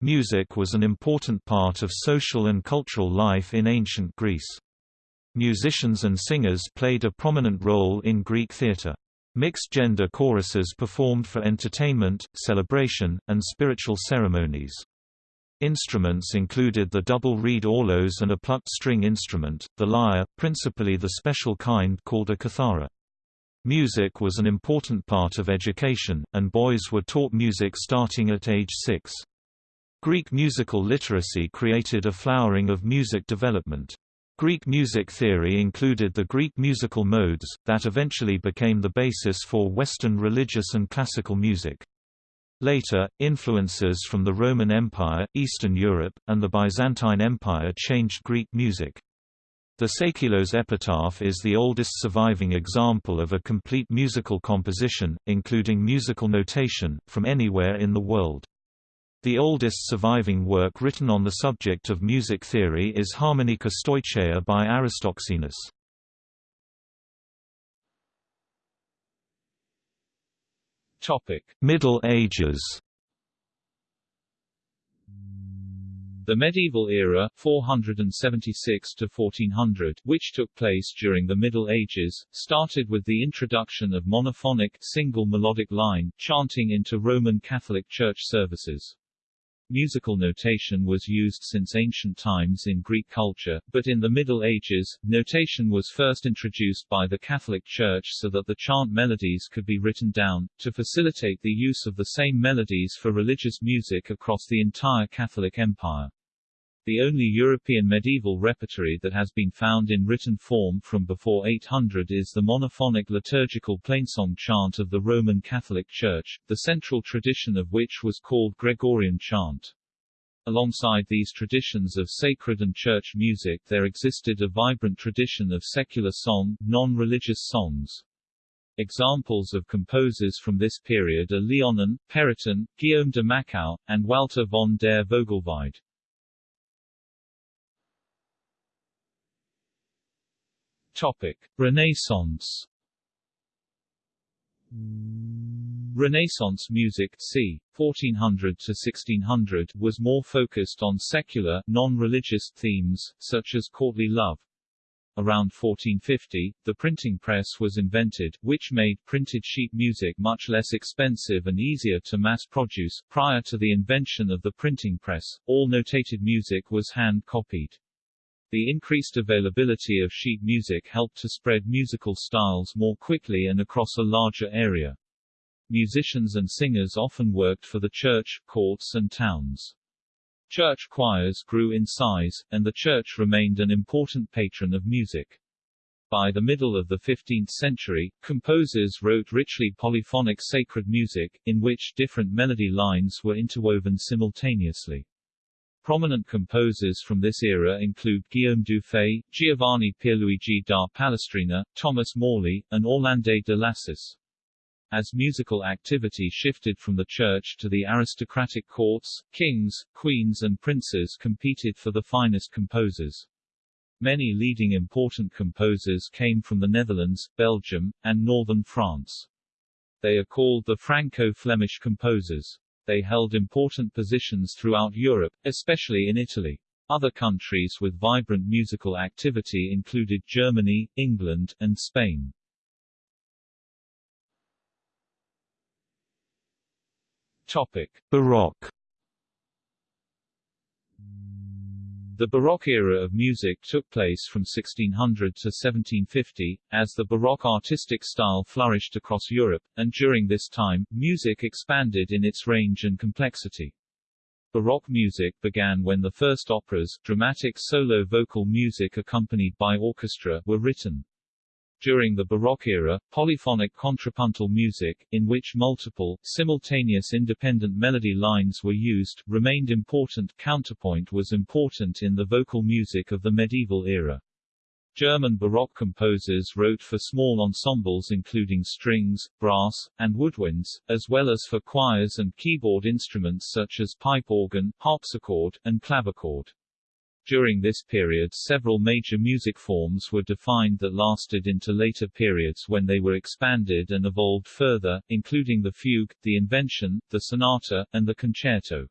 Music was an important part of social and cultural life in ancient Greece. Musicians and singers played a prominent role in Greek theatre. Mixed-gender choruses performed for entertainment, celebration, and spiritual ceremonies. Instruments included the double reed aulos and a plucked string instrument, the lyre, principally the special kind called a kithara. Music was an important part of education, and boys were taught music starting at age six. Greek musical literacy created a flowering of music development. Greek music theory included the Greek musical modes, that eventually became the basis for Western religious and classical music. Later, influences from the Roman Empire, Eastern Europe, and the Byzantine Empire changed Greek music. The Seikilos epitaph is the oldest surviving example of a complete musical composition, including musical notation, from anywhere in the world. The oldest surviving work written on the subject of music theory is Harmonika Stoicheia by Aristoxenus. Topic: Middle Ages. The medieval era 476 to 1400, which took place during the Middle Ages, started with the introduction of monophonic single melodic line chanting into Roman Catholic Church services. Musical notation was used since ancient times in Greek culture, but in the Middle Ages, notation was first introduced by the Catholic Church so that the chant melodies could be written down, to facilitate the use of the same melodies for religious music across the entire Catholic Empire. The only European medieval repertory that has been found in written form from before 800 is the monophonic liturgical plainsong chant of the Roman Catholic Church, the central tradition of which was called Gregorian chant. Alongside these traditions of sacred and church music there existed a vibrant tradition of secular song, non-religious songs. Examples of composers from this period are Leonin, Pérotin, Guillaume de Machaut, and Walter von der Vogelweide. Topic: Renaissance. Renaissance music c. 1400 to 1600 was more focused on secular, non-religious themes, such as courtly love. Around 1450, the printing press was invented, which made printed sheet music much less expensive and easier to mass produce. Prior to the invention of the printing press, all notated music was hand-copied. The increased availability of sheet music helped to spread musical styles more quickly and across a larger area. Musicians and singers often worked for the church, courts and towns. Church choirs grew in size, and the church remained an important patron of music. By the middle of the 15th century, composers wrote richly polyphonic sacred music, in which different melody lines were interwoven simultaneously. Prominent composers from this era include Guillaume Dufay, Giovanni Pierluigi da Palestrina, Thomas Morley, and Orlando de Lassus. As musical activity shifted from the church to the aristocratic courts, kings, queens and princes competed for the finest composers. Many leading important composers came from the Netherlands, Belgium, and northern France. They are called the Franco-Flemish composers. They held important positions throughout Europe, especially in Italy. Other countries with vibrant musical activity included Germany, England, and Spain. Topic: Baroque The Baroque era of music took place from 1600 to 1750, as the Baroque artistic style flourished across Europe, and during this time, music expanded in its range and complexity. Baroque music began when the first operas, dramatic solo vocal music accompanied by orchestra, were written. During the Baroque era, polyphonic contrapuntal music, in which multiple, simultaneous independent melody lines were used, remained important. Counterpoint was important in the vocal music of the medieval era. German Baroque composers wrote for small ensembles including strings, brass, and woodwinds, as well as for choirs and keyboard instruments such as pipe organ, harpsichord, and clavichord. During this period several major music forms were defined that lasted into later periods when they were expanded and evolved further, including the fugue, the invention, the sonata, and the concerto.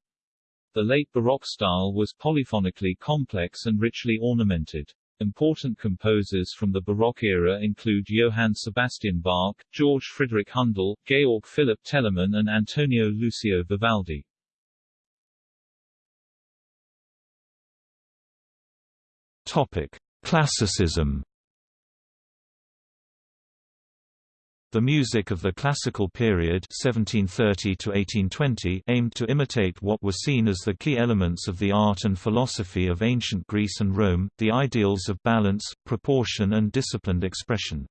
The late Baroque style was polyphonically complex and richly ornamented. Important composers from the Baroque era include Johann Sebastian Bach, George Friedrich Handel, Georg Philipp Telemann and Antonio Lucio Vivaldi. Classicism. The music of the classical period 1730 to 1820 aimed to imitate what were seen as the key elements of the art and philosophy of ancient Greece and Rome, the ideals of balance, proportion and disciplined expression.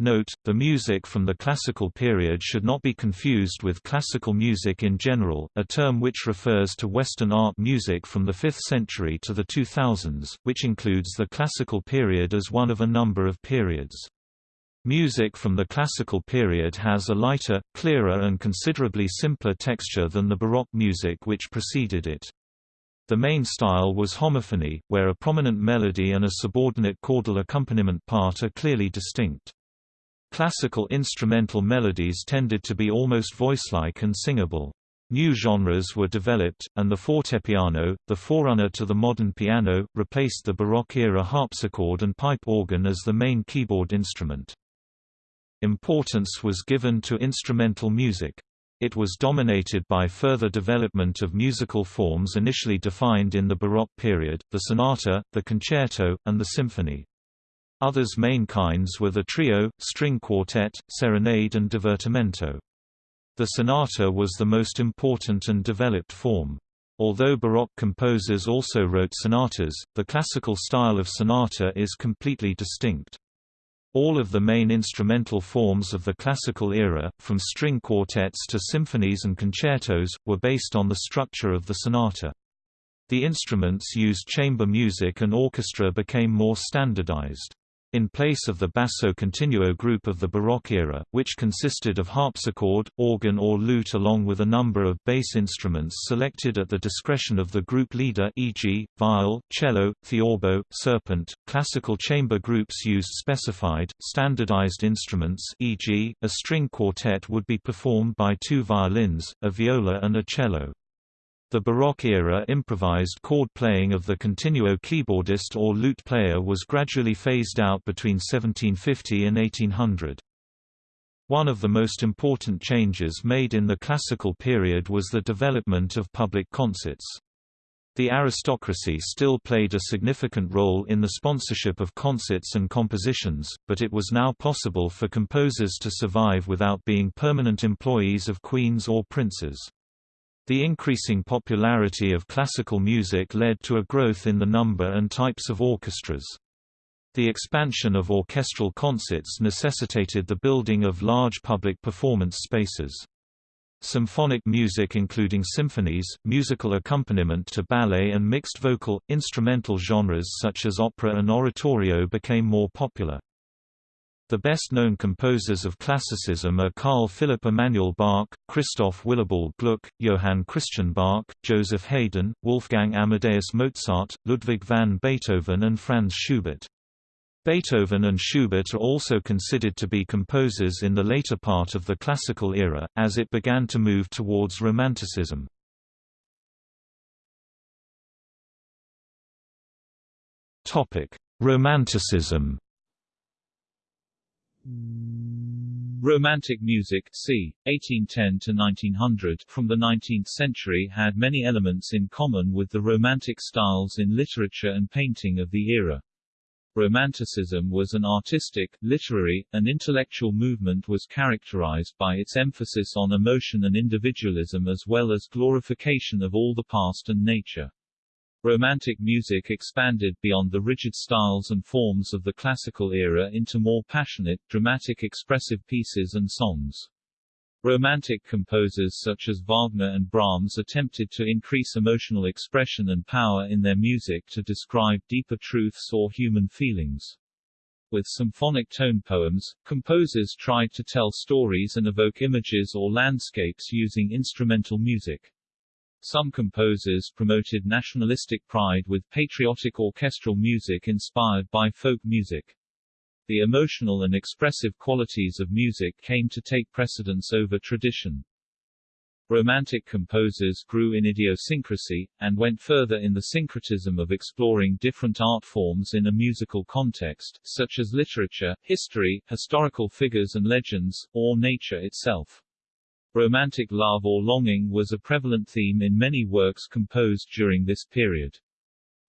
Note, the music from the classical period should not be confused with classical music in general, a term which refers to Western art music from the 5th century to the 2000s, which includes the classical period as one of a number of periods. Music from the classical period has a lighter, clearer and considerably simpler texture than the Baroque music which preceded it. The main style was homophony, where a prominent melody and a subordinate chordal accompaniment part are clearly distinct. Classical instrumental melodies tended to be almost voice-like and singable. New genres were developed, and the fortepiano, the forerunner to the modern piano, replaced the Baroque-era harpsichord and pipe organ as the main keyboard instrument. Importance was given to instrumental music. It was dominated by further development of musical forms initially defined in the Baroque period, the sonata, the concerto, and the symphony. Others main kinds were the trio, string quartet, serenade and divertimento. The sonata was the most important and developed form. Although Baroque composers also wrote sonatas, the classical style of sonata is completely distinct. All of the main instrumental forms of the classical era, from string quartets to symphonies and concertos, were based on the structure of the sonata. The instruments used chamber music and orchestra became more standardized in place of the basso continuo group of the Baroque era, which consisted of harpsichord, organ or lute along with a number of bass instruments selected at the discretion of the group leader e.g., viol, cello, theorbo, serpent. Classical chamber groups used specified, standardized instruments e.g., a string quartet would be performed by two violins, a viola and a cello. The Baroque-era improvised chord playing of the continuo keyboardist or lute player was gradually phased out between 1750 and 1800. One of the most important changes made in the classical period was the development of public concerts. The aristocracy still played a significant role in the sponsorship of concerts and compositions, but it was now possible for composers to survive without being permanent employees of queens or princes. The increasing popularity of classical music led to a growth in the number and types of orchestras. The expansion of orchestral concerts necessitated the building of large public performance spaces. Symphonic music including symphonies, musical accompaniment to ballet and mixed vocal, instrumental genres such as opera and oratorio became more popular. The best-known composers of classicism are Carl Philipp Emanuel Bach, Christoph Willibald Gluck, Johann Christian Bach, Joseph Haydn, Wolfgang Amadeus Mozart, Ludwig van Beethoven and Franz Schubert. Beethoven and Schubert are also considered to be composers in the later part of the classical era, as it began to move towards Romanticism. Romanticism Romantic music c. 1810 to 1900 from the 19th century had many elements in common with the Romantic styles in literature and painting of the era. Romanticism was an artistic, literary, and intellectual movement was characterized by its emphasis on emotion and individualism as well as glorification of all the past and nature. Romantic music expanded beyond the rigid styles and forms of the classical era into more passionate, dramatic expressive pieces and songs. Romantic composers such as Wagner and Brahms attempted to increase emotional expression and power in their music to describe deeper truths or human feelings. With symphonic tone poems, composers tried to tell stories and evoke images or landscapes using instrumental music. Some composers promoted nationalistic pride with patriotic orchestral music inspired by folk music. The emotional and expressive qualities of music came to take precedence over tradition. Romantic composers grew in idiosyncrasy, and went further in the syncretism of exploring different art forms in a musical context, such as literature, history, historical figures and legends, or nature itself. Romantic love or longing was a prevalent theme in many works composed during this period.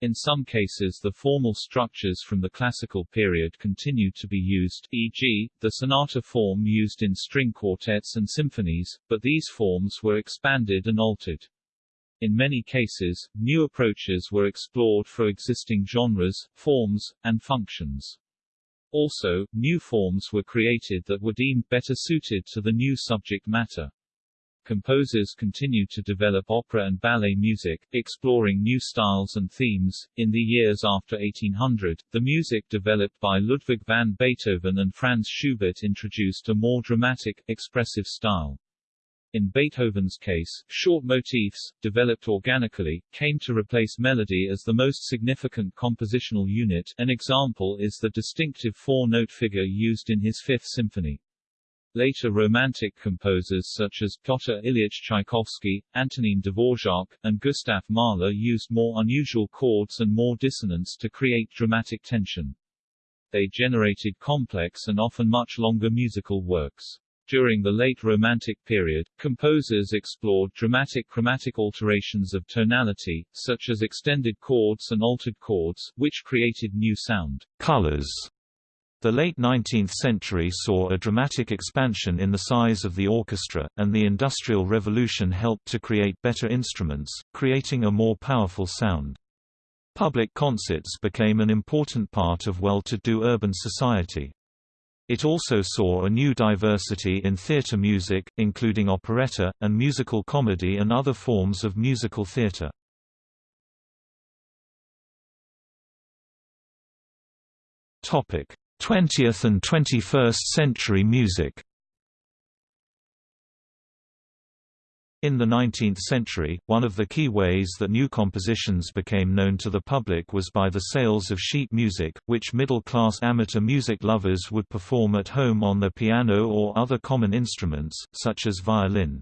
In some cases the formal structures from the classical period continued to be used, e.g., the sonata form used in string quartets and symphonies, but these forms were expanded and altered. In many cases, new approaches were explored for existing genres, forms, and functions. Also, new forms were created that were deemed better suited to the new subject matter. Composers continued to develop opera and ballet music, exploring new styles and themes. In the years after 1800, the music developed by Ludwig van Beethoven and Franz Schubert introduced a more dramatic, expressive style. In Beethoven's case, short motifs, developed organically, came to replace melody as the most significant compositional unit. An example is the distinctive four-note figure used in his Fifth Symphony. Later Romantic composers such as Pyotr Ilyich Tchaikovsky, Antonin Dvorak, and Gustav Mahler used more unusual chords and more dissonance to create dramatic tension. They generated complex and often much longer musical works. During the late Romantic period, composers explored dramatic chromatic alterations of tonality, such as extended chords and altered chords, which created new sound colors the late 19th century saw a dramatic expansion in the size of the orchestra, and the Industrial Revolution helped to create better instruments, creating a more powerful sound. Public concerts became an important part of well-to-do urban society. It also saw a new diversity in theatre music, including operetta, and musical comedy and other forms of musical theatre. Topic: 20th and 21st century music In the 19th century, one of the key ways that new compositions became known to the public was by the sales of sheet music, which middle-class amateur music lovers would perform at home on their piano or other common instruments, such as violin.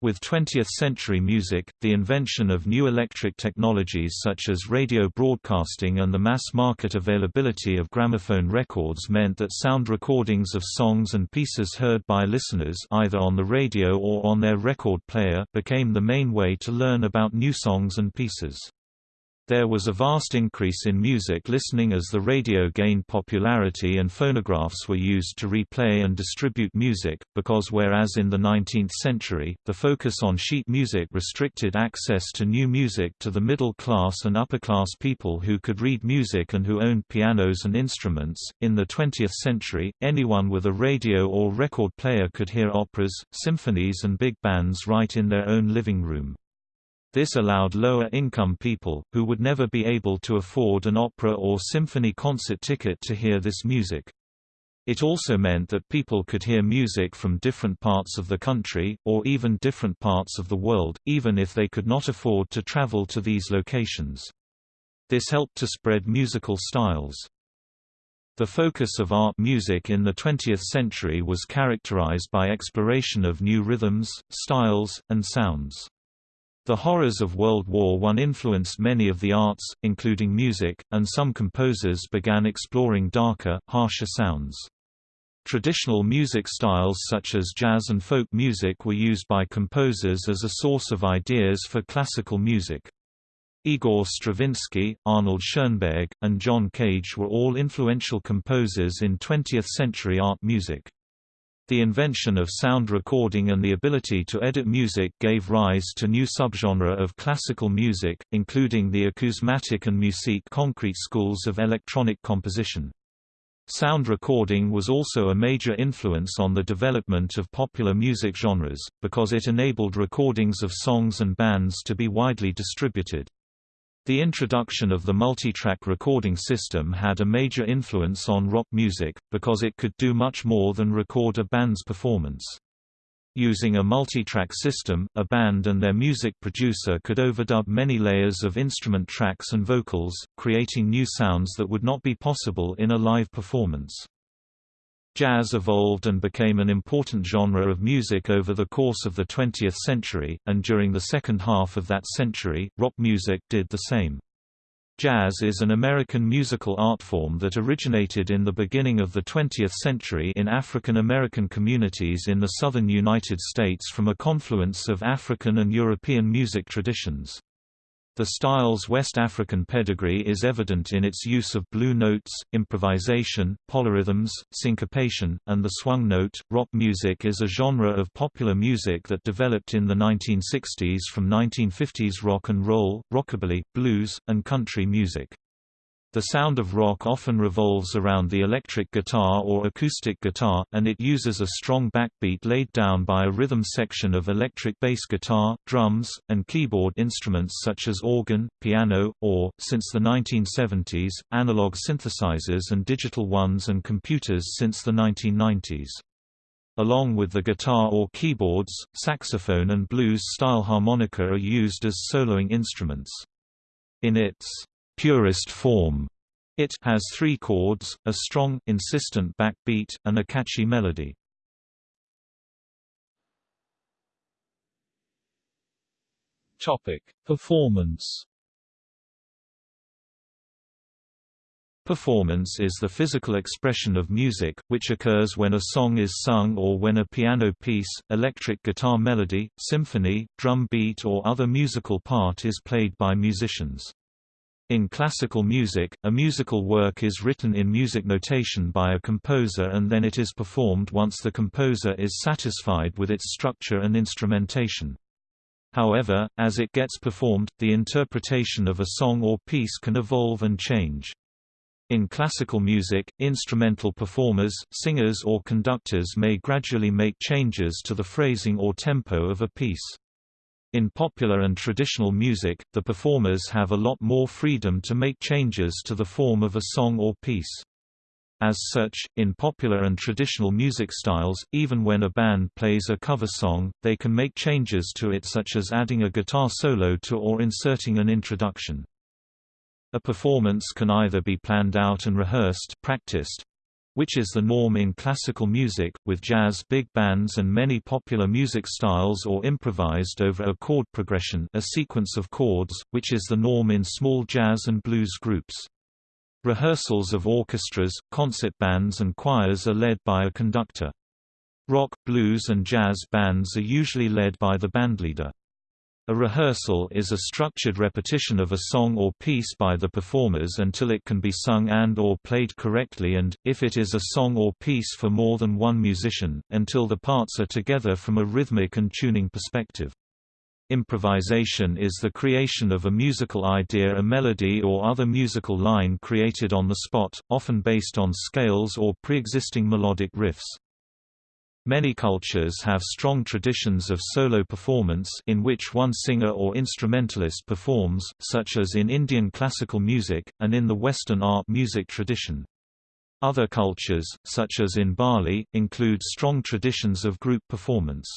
With 20th-century music, the invention of new electric technologies such as radio broadcasting and the mass-market availability of gramophone records meant that sound recordings of songs and pieces heard by listeners either on the radio or on their record player became the main way to learn about new songs and pieces. There was a vast increase in music listening as the radio gained popularity and phonographs were used to replay and distribute music, because whereas in the 19th century, the focus on sheet music restricted access to new music to the middle class and upper class people who could read music and who owned pianos and instruments, in the 20th century, anyone with a radio or record player could hear operas, symphonies and big bands right in their own living room. This allowed lower-income people, who would never be able to afford an opera or symphony concert ticket to hear this music. It also meant that people could hear music from different parts of the country, or even different parts of the world, even if they could not afford to travel to these locations. This helped to spread musical styles. The focus of art music in the 20th century was characterized by exploration of new rhythms, styles, and sounds. The horrors of World War I influenced many of the arts, including music, and some composers began exploring darker, harsher sounds. Traditional music styles such as jazz and folk music were used by composers as a source of ideas for classical music. Igor Stravinsky, Arnold Schoenberg, and John Cage were all influential composers in 20th-century art music. The invention of sound recording and the ability to edit music gave rise to new subgenre of classical music, including the acousmatic and musique concrete schools of electronic composition. Sound recording was also a major influence on the development of popular music genres, because it enabled recordings of songs and bands to be widely distributed. The introduction of the multitrack recording system had a major influence on rock music, because it could do much more than record a band's performance. Using a multitrack system, a band and their music producer could overdub many layers of instrument tracks and vocals, creating new sounds that would not be possible in a live performance. Jazz evolved and became an important genre of music over the course of the 20th century, and during the second half of that century, rock music did the same. Jazz is an American musical art form that originated in the beginning of the 20th century in African American communities in the southern United States from a confluence of African and European music traditions. The style's West African pedigree is evident in its use of blue notes, improvisation, polyrhythms, syncopation, and the swung note. Rock music is a genre of popular music that developed in the 1960s from 1950s rock and roll, rockabilly, blues, and country music. The sound of rock often revolves around the electric guitar or acoustic guitar, and it uses a strong backbeat laid down by a rhythm section of electric bass guitar, drums, and keyboard instruments such as organ, piano, or, since the 1970s, analog synthesizers and digital ones and computers since the 1990s. Along with the guitar or keyboards, saxophone and blues-style harmonica are used as soloing instruments. In its purest form. It has three chords, a strong, insistent backbeat, and a catchy melody. Topic: Performance. Performance is the physical expression of music, which occurs when a song is sung or when a piano piece, electric guitar melody, symphony, drum beat or other musical part is played by musicians. In classical music, a musical work is written in music notation by a composer and then it is performed once the composer is satisfied with its structure and instrumentation. However, as it gets performed, the interpretation of a song or piece can evolve and change. In classical music, instrumental performers, singers or conductors may gradually make changes to the phrasing or tempo of a piece. In popular and traditional music, the performers have a lot more freedom to make changes to the form of a song or piece. As such, in popular and traditional music styles, even when a band plays a cover song, they can make changes to it such as adding a guitar solo to or inserting an introduction. A performance can either be planned out and rehearsed practiced, which is the norm in classical music, with jazz big bands and many popular music styles or improvised over a chord progression a sequence of chords, which is the norm in small jazz and blues groups. Rehearsals of orchestras, concert bands and choirs are led by a conductor. Rock, blues and jazz bands are usually led by the bandleader. A rehearsal is a structured repetition of a song or piece by the performers until it can be sung and or played correctly and, if it is a song or piece for more than one musician, until the parts are together from a rhythmic and tuning perspective. Improvisation is the creation of a musical idea a melody or other musical line created on the spot, often based on scales or pre-existing melodic riffs. Many cultures have strong traditions of solo performance in which one singer or instrumentalist performs, such as in Indian classical music, and in the Western art music tradition. Other cultures, such as in Bali, include strong traditions of group performance.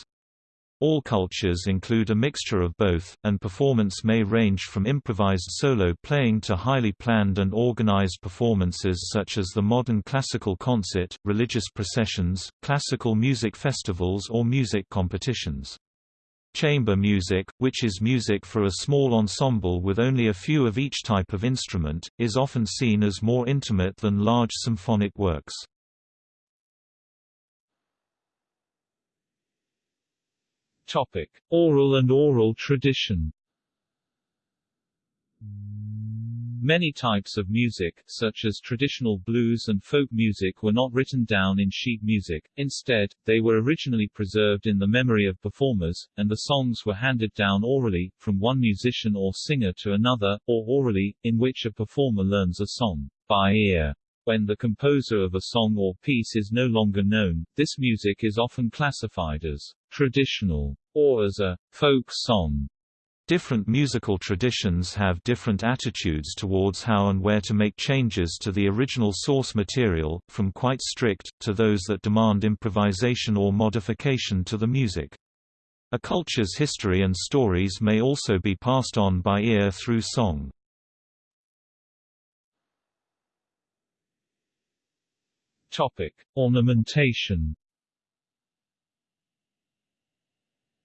All cultures include a mixture of both, and performance may range from improvised solo playing to highly planned and organized performances such as the modern classical concert, religious processions, classical music festivals or music competitions. Chamber music, which is music for a small ensemble with only a few of each type of instrument, is often seen as more intimate than large symphonic works. Topic: Oral and aural tradition. Many types of music, such as traditional blues and folk music were not written down in sheet music, instead, they were originally preserved in the memory of performers, and the songs were handed down orally, from one musician or singer to another, or aurally, in which a performer learns a song by ear. When the composer of a song or piece is no longer known, this music is often classified as traditional or as a folk song. Different musical traditions have different attitudes towards how and where to make changes to the original source material, from quite strict, to those that demand improvisation or modification to the music. A culture's history and stories may also be passed on by ear through song. Topic: Ornamentation.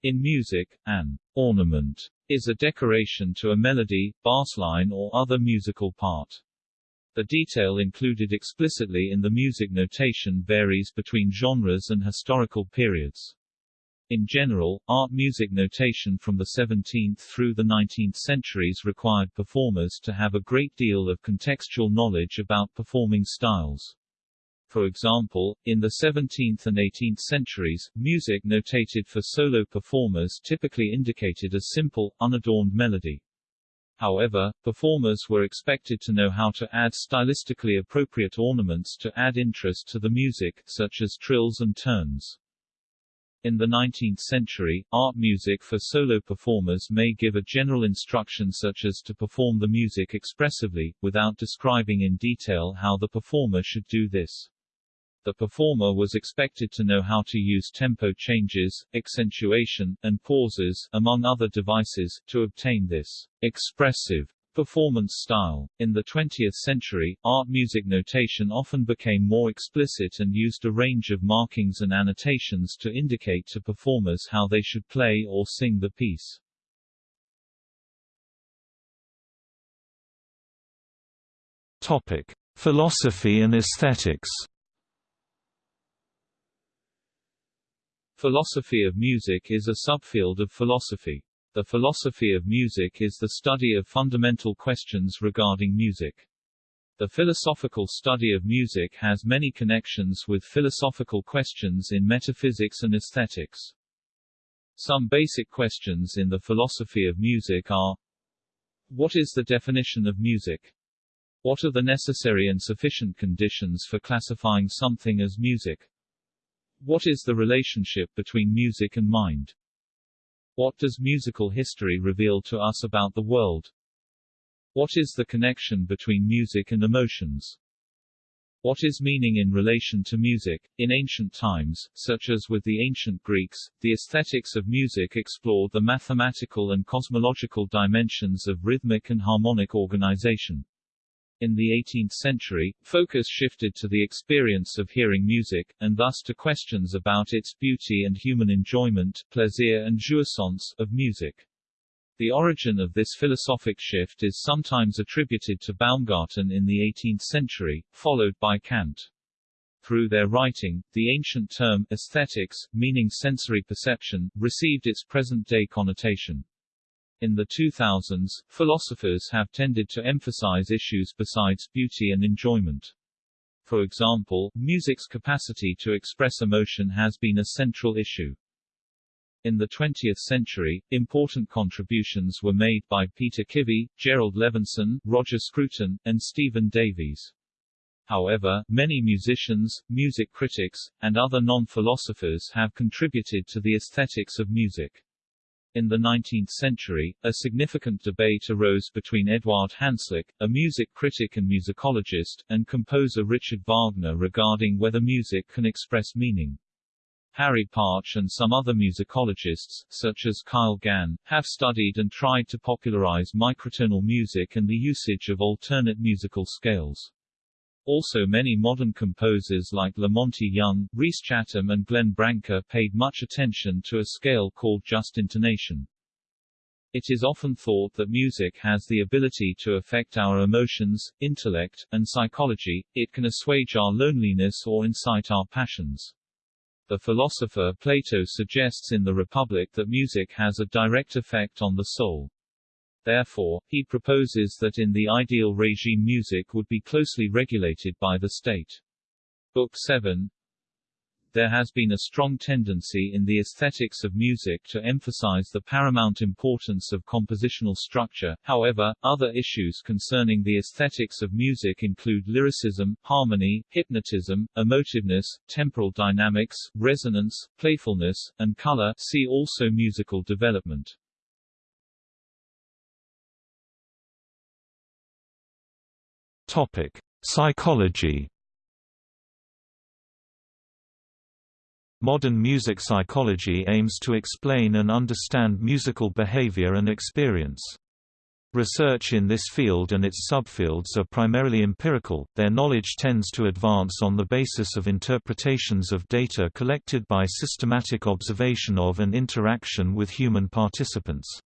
In music, an ornament is a decoration to a melody, bassline or other musical part. The detail included explicitly in the music notation varies between genres and historical periods. In general, art music notation from the 17th through the 19th centuries required performers to have a great deal of contextual knowledge about performing styles. For example, in the 17th and 18th centuries, music notated for solo performers typically indicated a simple, unadorned melody. However, performers were expected to know how to add stylistically appropriate ornaments to add interest to the music, such as trills and turns. In the 19th century, art music for solo performers may give a general instruction such as to perform the music expressively, without describing in detail how the performer should do this. The performer was expected to know how to use tempo changes, accentuation, and pauses, among other devices, to obtain this expressive performance style. In the 20th century, art music notation often became more explicit and used a range of markings and annotations to indicate to performers how they should play or sing the piece. Topic: Philosophy and aesthetics. Philosophy of music is a subfield of philosophy. The philosophy of music is the study of fundamental questions regarding music. The philosophical study of music has many connections with philosophical questions in metaphysics and aesthetics. Some basic questions in the philosophy of music are What is the definition of music? What are the necessary and sufficient conditions for classifying something as music? What is the relationship between music and mind? What does musical history reveal to us about the world? What is the connection between music and emotions? What is meaning in relation to music? In ancient times, such as with the ancient Greeks, the aesthetics of music explored the mathematical and cosmological dimensions of rhythmic and harmonic organization. In the 18th century, focus shifted to the experience of hearing music, and thus to questions about its beauty and human enjoyment plaisir and jouissance of music. The origin of this philosophic shift is sometimes attributed to Baumgarten in the 18th century, followed by Kant. Through their writing, the ancient term aesthetics, meaning sensory perception, received its present-day connotation. In the 2000s, philosophers have tended to emphasize issues besides beauty and enjoyment. For example, music's capacity to express emotion has been a central issue. In the 20th century, important contributions were made by Peter Kivy, Jerrold Levinson, Roger Scruton, and Stephen Davies. However, many musicians, music critics, and other non-philosophers have contributed to the aesthetics of music. In the 19th century, a significant debate arose between Eduard Hanslick, a music critic and musicologist, and composer Richard Wagner regarding whether music can express meaning. Harry Partch and some other musicologists, such as Kyle Gann, have studied and tried to popularize microtonal music and the usage of alternate musical scales. Also many modern composers like La Monte Young, Rhys Chatham and Glenn Branca paid much attention to a scale called just intonation. It is often thought that music has the ability to affect our emotions, intellect, and psychology, it can assuage our loneliness or incite our passions. The philosopher Plato suggests in the Republic that music has a direct effect on the soul. Therefore, he proposes that in the ideal regime music would be closely regulated by the state. Book 7 There has been a strong tendency in the aesthetics of music to emphasize the paramount importance of compositional structure, however, other issues concerning the aesthetics of music include lyricism, harmony, hypnotism, emotiveness, temporal dynamics, resonance, playfulness, and color see also musical development. Topic: Psychology. Modern music psychology aims to explain and understand musical behavior and experience. Research in this field and its subfields are primarily empirical, their knowledge tends to advance on the basis of interpretations of data collected by systematic observation of and interaction with human participants.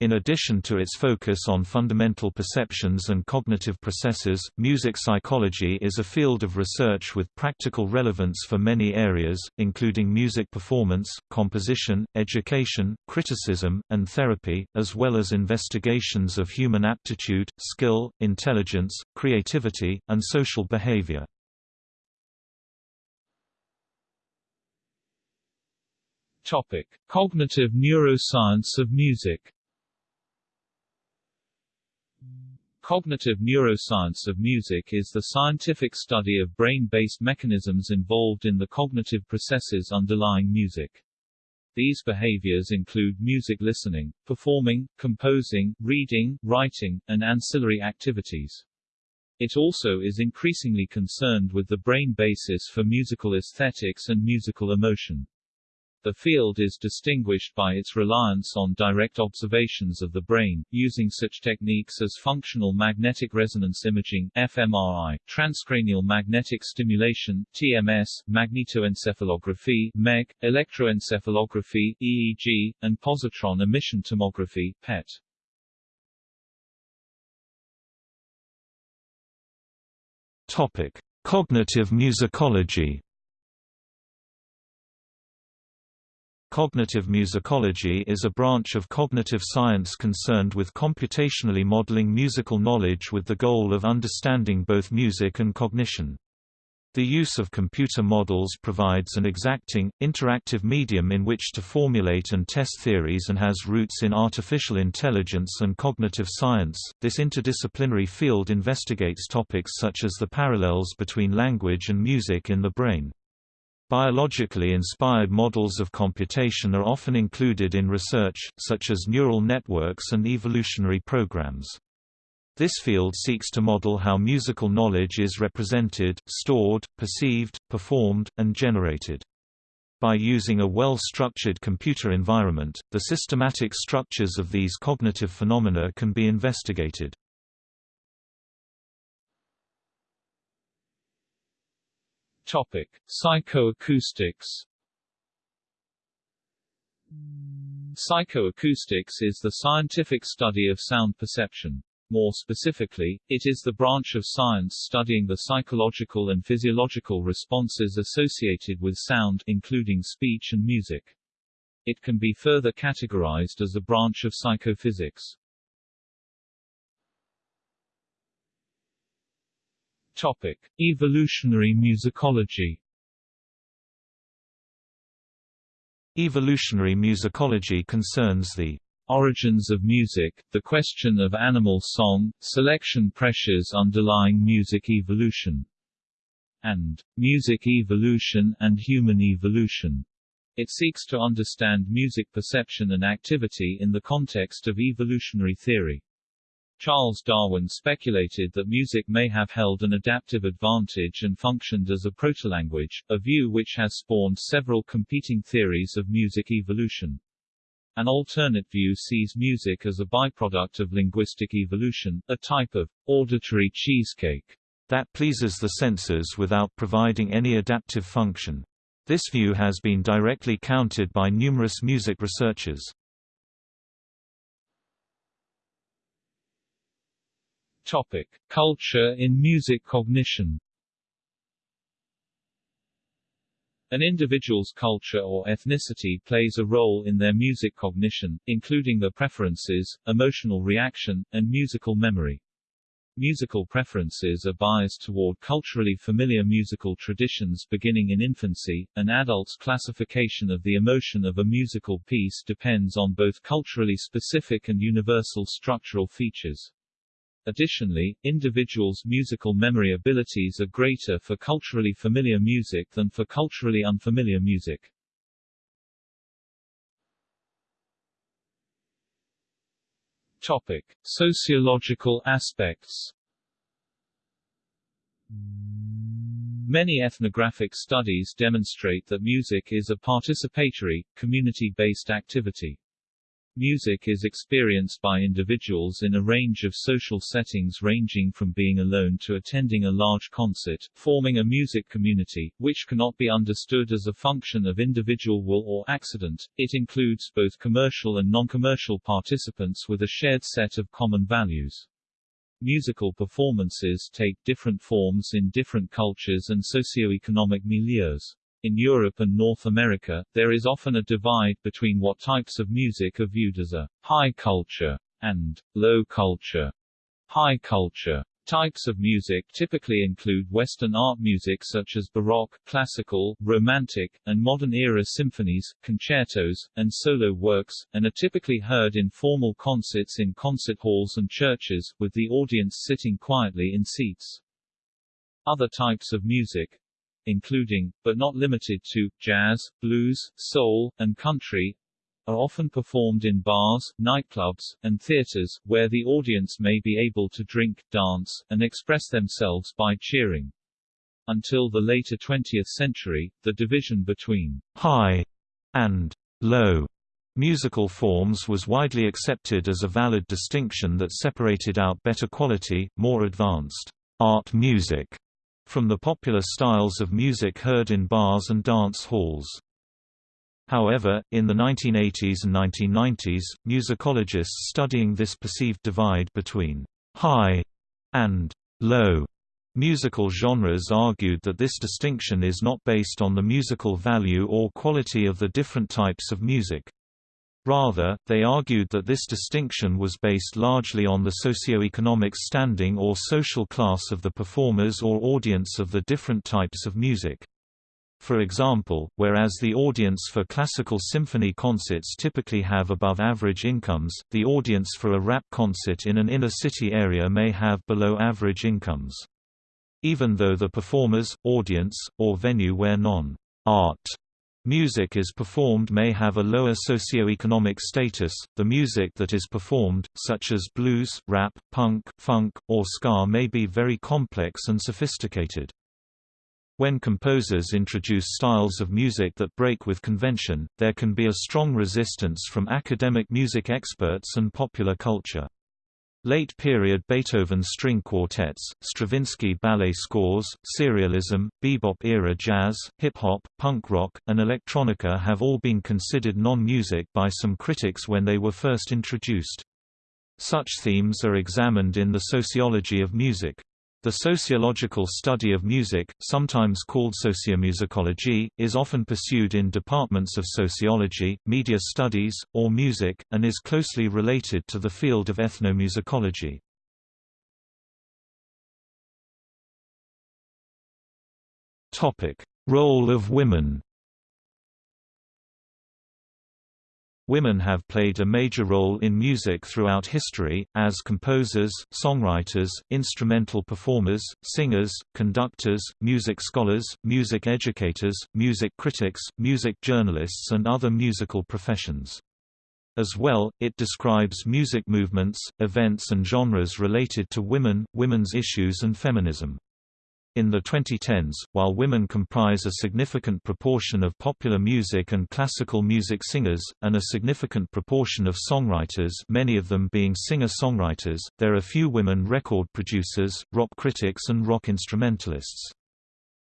In addition to its focus on fundamental perceptions and cognitive processes, music psychology is a field of research with practical relevance for many areas, including music performance, composition, education, criticism, and therapy, as well as investigations of human aptitude, skill, intelligence, creativity, and social behavior. Topic: Cognitive neuroscience of music. Cognitive neuroscience of music is the scientific study of brain-based mechanisms involved in the cognitive processes underlying music. These behaviors include music listening, performing, composing, reading, writing, and ancillary activities. It also is increasingly concerned with the brain basis for musical aesthetics and musical emotion. The field is distinguished by its reliance on direct observations of the brain, using such techniques as functional magnetic resonance imaging fMRI, transcranial magnetic stimulation TMS, magnetoencephalography MEG, electroencephalography EEG, and positron emission tomography PET. Topic: Cognitive musicology Cognitive musicology is a branch of cognitive science concerned with computationally modeling musical knowledge with the goal of understanding both music and cognition. The use of computer models provides an exacting, interactive medium in which to formulate and test theories and has roots in artificial intelligence and cognitive science. This interdisciplinary field investigates topics such as the parallels between language and music in the brain. Biologically inspired models of computation are often included in research, such as neural networks and evolutionary programs. This field seeks to model how musical knowledge is represented, stored, perceived, performed, and generated. By using a well-structured computer environment, the systematic structures of these cognitive phenomena can be investigated. Topic: Psychoacoustics. Psychoacoustics is the scientific study of sound perception. More specifically, it is the branch of science studying the psychological and physiological responses associated with sound, including speech and music. It can be further categorized as a branch of psychophysics. Topic: Evolutionary musicology. Evolutionary musicology concerns the origins of music, the question of animal song, selection pressures underlying music evolution, and music evolution and human evolution. It seeks to understand music perception and activity in the context of evolutionary theory. Charles Darwin speculated that music may have held an adaptive advantage and functioned as a protolanguage, a view which has spawned several competing theories of music evolution. An alternate view sees music as a byproduct of linguistic evolution, a type of auditory cheesecake that pleases the senses without providing any adaptive function. This view has been directly countered by numerous music researchers. Topic: Culture in music cognition. An individual's culture or ethnicity plays a role in their music cognition, including their preferences, emotional reaction, and musical memory. Musical preferences are biased toward culturally familiar musical traditions beginning in infancy. An adult's classification of the emotion of a musical piece depends on both culturally specific and universal structural features. Additionally, individuals' musical memory abilities are greater for culturally familiar music than for culturally unfamiliar music. Topic: Sociological aspects. Many ethnographic studies demonstrate that music is a participatory, community-based activity. Music is experienced by individuals in a range of social settings ranging from being alone to attending a large concert, forming a music community, which cannot be understood as a function of individual will or accident. It includes both commercial and non-commercial participants with a shared set of common values. Musical performances take different forms in different cultures and socio-economic milieus. In Europe and North America, there is often a divide between what types of music are viewed as a high culture and low culture. High culture Types of music typically include Western art music such as Baroque, classical, romantic, and modern-era symphonies, concertos, and solo works, and are typically heard in formal concerts in concert halls and churches, with the audience sitting quietly in seats. Other types of music including, but not limited to, jazz, blues, soul, and country, are often performed in bars, nightclubs, and theaters, where the audience may be able to drink, dance, and express themselves by cheering. Until the later 20th century, the division between high and low musical forms was widely accepted as a valid distinction that separated out better quality, more advanced art music from the popular styles of music heard in bars and dance halls. However, in the 1980s and 1990s, musicologists studying this perceived divide between high and low musical genres argued that this distinction is not based on the musical value or quality of the different types of music. Rather, they argued that this distinction was based largely on the socio-economic standing or social class of the performers or audience of the different types of music. For example, whereas the audience for classical symphony concerts typically have above-average incomes, the audience for a rap concert in an inner-city area may have below-average incomes. Even though the performers, audience, or venue where non-art Music is performed may have a lower socio-economic status. The music that is performed, such as blues, rap, punk, funk, or ska may be very complex and sophisticated. When composers introduce styles of music that break with convention, there can be a strong resistance from academic music experts and popular culture. Late-period Beethoven string quartets, Stravinsky ballet scores, serialism, bebop-era jazz, hip-hop, punk rock, and electronica have all been considered non-music by some critics when they were first introduced. Such themes are examined in the sociology of music. The sociological study of music, sometimes called sociomusicology, is often pursued in departments of sociology, media studies, or music, and is closely related to the field of ethnomusicology. Role of women Women have played a major role in music throughout history, as composers, songwriters, instrumental performers, singers, conductors, music scholars, music educators, music critics, music journalists and other musical professions. As well, it describes music movements, events and genres related to women, women's issues and feminism. In the 2010s, while women comprise a significant proportion of popular music and classical music singers, and a significant proportion of songwriters many of them being singer-songwriters, there are few women record producers, rock critics and rock instrumentalists.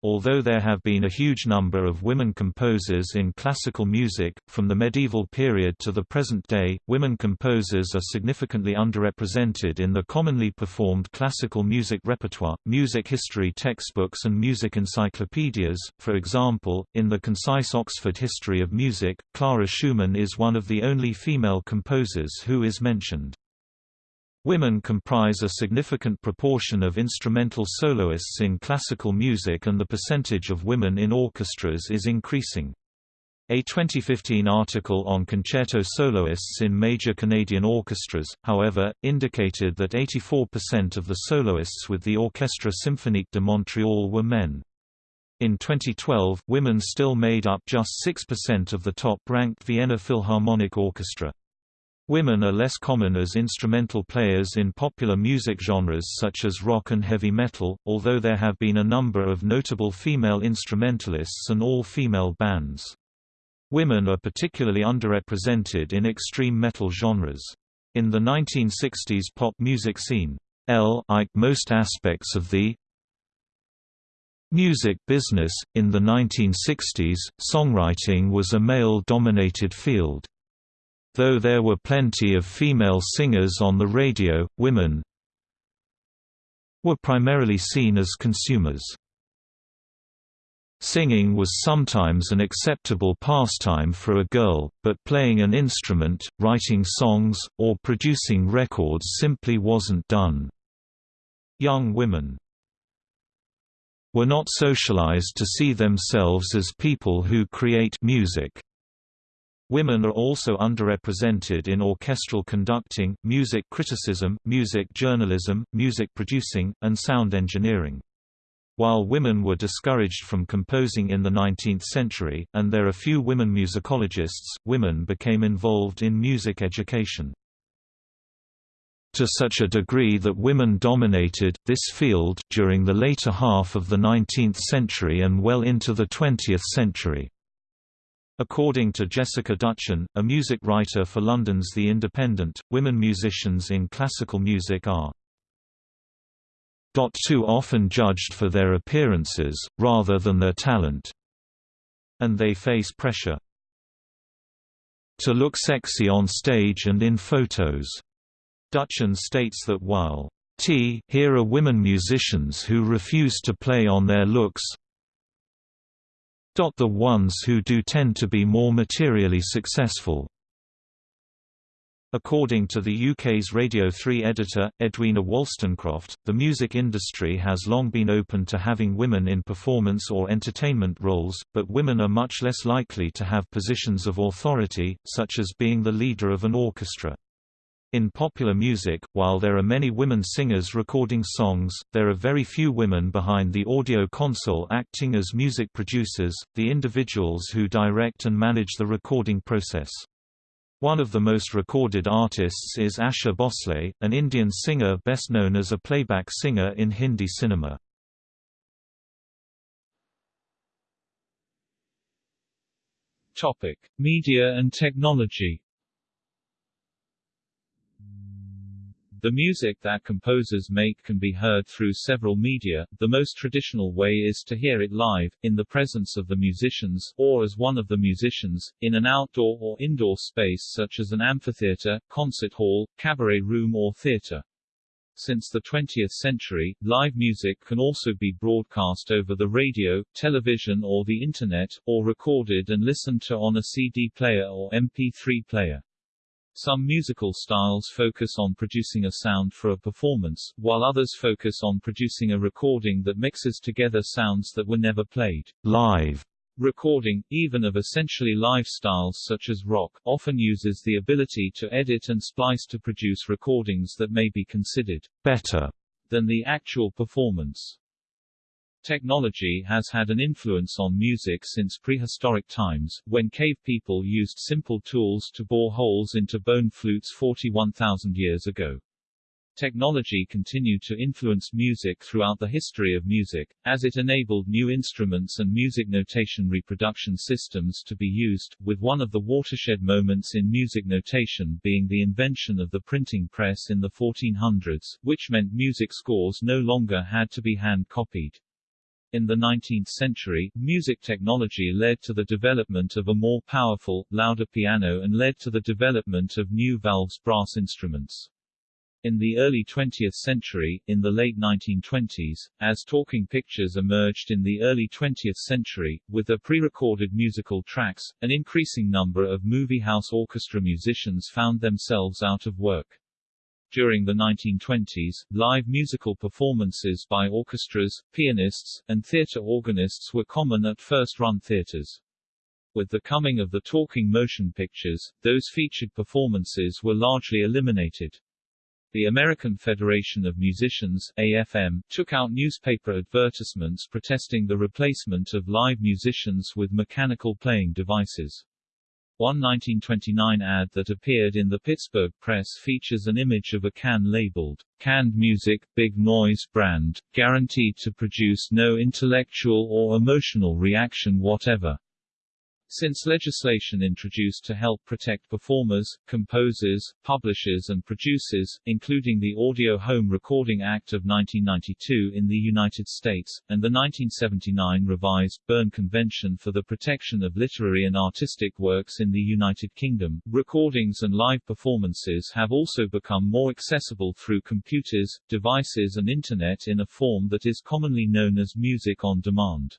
Although there have been a huge number of women composers in classical music, from the medieval period to the present day, women composers are significantly underrepresented in the commonly performed classical music repertoire, music history textbooks and music encyclopedias. For example, in the concise Oxford History of Music, Clara Schumann is one of the only female composers who is mentioned. Women comprise a significant proportion of instrumental soloists in classical music and the percentage of women in orchestras is increasing. A 2015 article on concerto soloists in major Canadian orchestras, however, indicated that 84% of the soloists with the Orchestre Symphonique de Montréal were men. In 2012, women still made up just 6% of the top-ranked Vienna Philharmonic Orchestra. Women are less common as instrumental players in popular music genres such as rock and heavy metal, although there have been a number of notable female instrumentalists and all-female bands. Women are particularly underrepresented in extreme metal genres. In the 1960s pop music scene, L like most aspects of the music business, in the 1960s, songwriting was a male-dominated field. Though there were plenty of female singers on the radio, women were primarily seen as consumers. Singing was sometimes an acceptable pastime for a girl, but playing an instrument, writing songs, or producing records simply wasn't done. Young women were not socialized to see themselves as people who create music. Women are also underrepresented in orchestral conducting, music criticism, music journalism, music producing, and sound engineering. While women were discouraged from composing in the 19th century, and there are few women musicologists, women became involved in music education. To such a degree that women dominated this field during the later half of the 19th century and well into the 20th century. According to Jessica Duchen, a music writer for London's The Independent, women musicians in classical music are too often judged for their appearances, rather than their talent. And they face pressure to look sexy on stage and in photos. Duchen states that while T here are women musicians who refuse to play on their looks, the ones who do tend to be more materially successful. According to the UK's Radio 3 editor, Edwina Wolstencroft, the music industry has long been open to having women in performance or entertainment roles, but women are much less likely to have positions of authority, such as being the leader of an orchestra. In popular music, while there are many women singers recording songs, there are very few women behind the audio console acting as music producers, the individuals who direct and manage the recording process. One of the most recorded artists is Asha Bhosle, an Indian singer best known as a playback singer in Hindi cinema. Topic: Media and technology. The music that composers make can be heard through several media. The most traditional way is to hear it live, in the presence of the musicians, or as one of the musicians, in an outdoor or indoor space such as an amphitheater, concert hall, cabaret room or theater. Since the 20th century, live music can also be broadcast over the radio, television or the Internet, or recorded and listened to on a CD player or MP3 player. Some musical styles focus on producing a sound for a performance, while others focus on producing a recording that mixes together sounds that were never played live. Recording, even of essentially live styles such as rock, often uses the ability to edit and splice to produce recordings that may be considered better than the actual performance. Technology has had an influence on music since prehistoric times, when cave people used simple tools to bore holes into bone flutes 41,000 years ago. Technology continued to influence music throughout the history of music, as it enabled new instruments and music notation reproduction systems to be used, with one of the watershed moments in music notation being the invention of the printing press in the 1400s, which meant music scores no longer had to be hand-copied. In the 19th century, music technology led to the development of a more powerful, louder piano and led to the development of new valves brass instruments. In the early 20th century, in the late 1920s, as talking pictures emerged in the early 20th century, with their pre-recorded musical tracks, an increasing number of movie house orchestra musicians found themselves out of work. During the 1920s, live musical performances by orchestras, pianists, and theatre organists were common at first-run theatres. With the coming of the talking motion pictures, those featured performances were largely eliminated. The American Federation of Musicians AFM, took out newspaper advertisements protesting the replacement of live musicians with mechanical playing devices. One 1929 ad that appeared in the Pittsburgh Press features an image of a can labeled, Canned Music, Big Noise Brand, guaranteed to produce no intellectual or emotional reaction whatever. Since legislation introduced to help protect performers, composers, publishers and producers, including the Audio Home Recording Act of 1992 in the United States, and the 1979 revised Berne Convention for the Protection of Literary and Artistic Works in the United Kingdom, recordings and live performances have also become more accessible through computers, devices and Internet in a form that is commonly known as music on demand.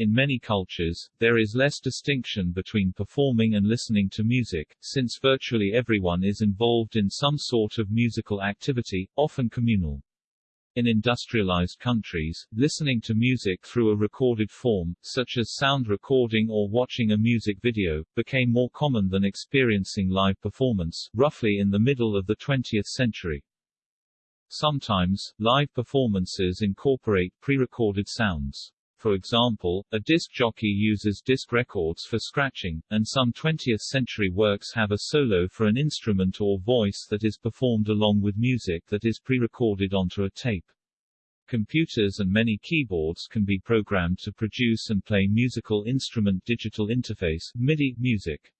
In many cultures, there is less distinction between performing and listening to music, since virtually everyone is involved in some sort of musical activity, often communal. In industrialized countries, listening to music through a recorded form, such as sound recording or watching a music video, became more common than experiencing live performance, roughly in the middle of the 20th century. Sometimes, live performances incorporate pre-recorded sounds. For example, a disc jockey uses disc records for scratching, and some 20th-century works have a solo for an instrument or voice that is performed along with music that is pre-recorded onto a tape. Computers and many keyboards can be programmed to produce and play musical instrument digital interface MIDI music.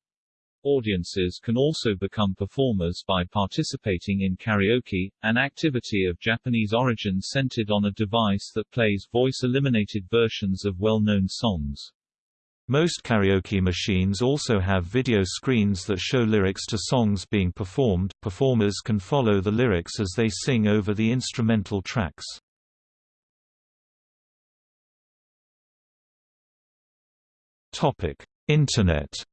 Audiences can also become performers by participating in karaoke, an activity of Japanese origin centered on a device that plays voice-eliminated versions of well-known songs. Most karaoke machines also have video screens that show lyrics to songs being performed. Performers can follow the lyrics as they sing over the instrumental tracks. Topic: Internet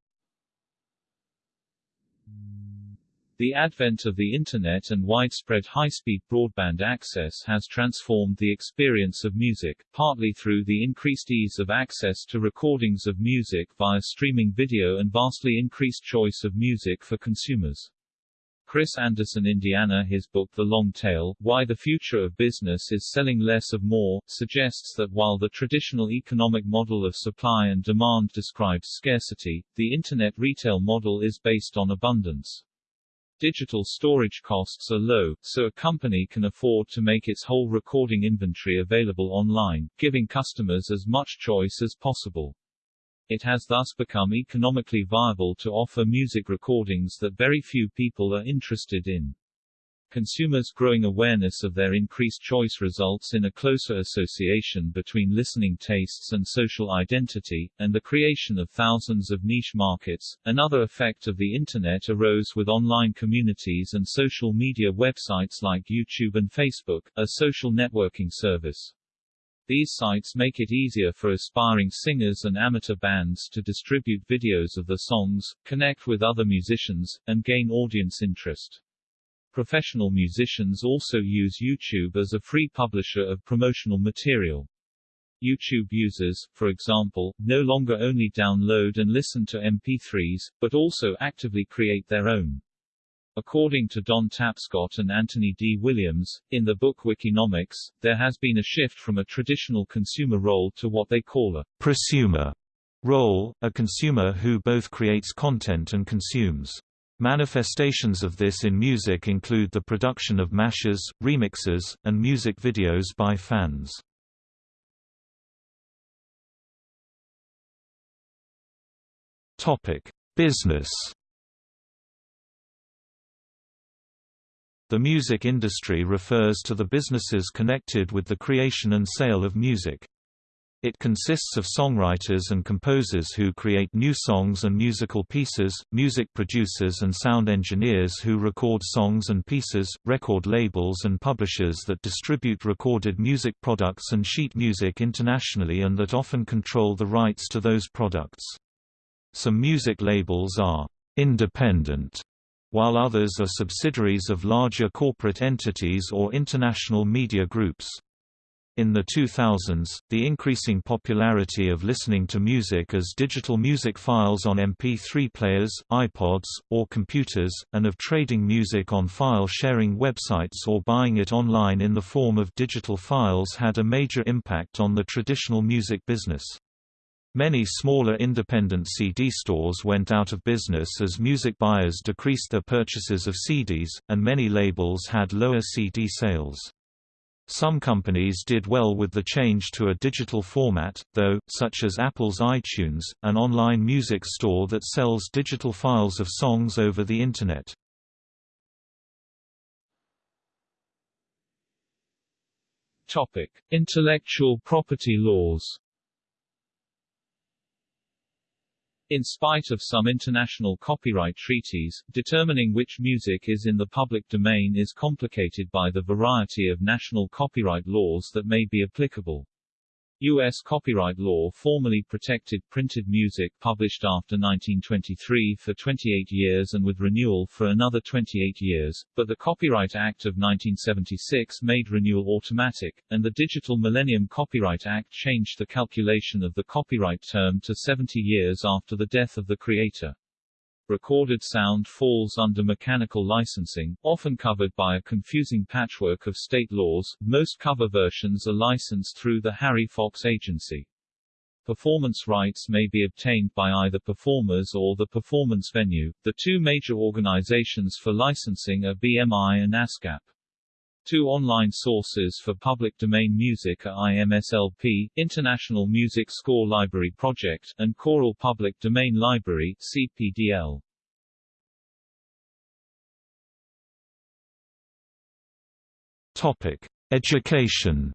The advent of the Internet and widespread high-speed broadband access has transformed the experience of music, partly through the increased ease of access to recordings of music via streaming video and vastly increased choice of music for consumers. Chris Anderson Indiana his book The Long Tail, Why the Future of Business is Selling Less of More, suggests that while the traditional economic model of supply and demand describes scarcity, the Internet retail model is based on abundance. Digital storage costs are low, so a company can afford to make its whole recording inventory available online, giving customers as much choice as possible. It has thus become economically viable to offer music recordings that very few people are interested in. Consumers' growing awareness of their increased choice results in a closer association between listening tastes and social identity, and the creation of thousands of niche markets. Another effect of the Internet arose with online communities and social media websites like YouTube and Facebook, a social networking service. These sites make it easier for aspiring singers and amateur bands to distribute videos of the songs, connect with other musicians, and gain audience interest. Professional musicians also use YouTube as a free publisher of promotional material. YouTube users, for example, no longer only download and listen to MP3s, but also actively create their own. According to Don Tapscott and Anthony D. Williams, in the book Wikinomics, there has been a shift from a traditional consumer role to what they call a prosumer role, a consumer who both creates content and consumes. Manifestations of this in music include the production of mashes, remixes, and music videos by fans. Topic: Business. The music industry refers to the businesses connected with the creation and sale of music. It consists of songwriters and composers who create new songs and musical pieces, music producers and sound engineers who record songs and pieces, record labels and publishers that distribute recorded music products and sheet music internationally and that often control the rights to those products. Some music labels are independent, while others are subsidiaries of larger corporate entities or international media groups. In the 2000s, the increasing popularity of listening to music as digital music files on MP3 players, iPods, or computers, and of trading music on file-sharing websites or buying it online in the form of digital files had a major impact on the traditional music business. Many smaller independent CD stores went out of business as music buyers decreased their purchases of CDs, and many labels had lower CD sales. Some companies did well with the change to a digital format, though, such as Apple's iTunes, an online music store that sells digital files of songs over the Internet. Topic: Intellectual property laws. In spite of some international copyright treaties, determining which music is in the public domain is complicated by the variety of national copyright laws that may be applicable. U.S. copyright law formally protected printed music published after 1923 for 28 years and with renewal for another 28 years, but the Copyright Act of 1976 made renewal automatic, and the Digital Millennium Copyright Act changed the calculation of the copyright term to 70 years after the death of the creator. Recorded sound falls under mechanical licensing, often covered by a confusing patchwork of state laws. Most cover versions are licensed through the Harry Fox Agency. Performance rights may be obtained by either performers or the performance venue. The two major organizations for licensing are BMI and ASCAP. Two online sources for public domain music are IMSLP, International Music Score Library Project, and Choral Public Domain Library, CPDL. Topic: Education.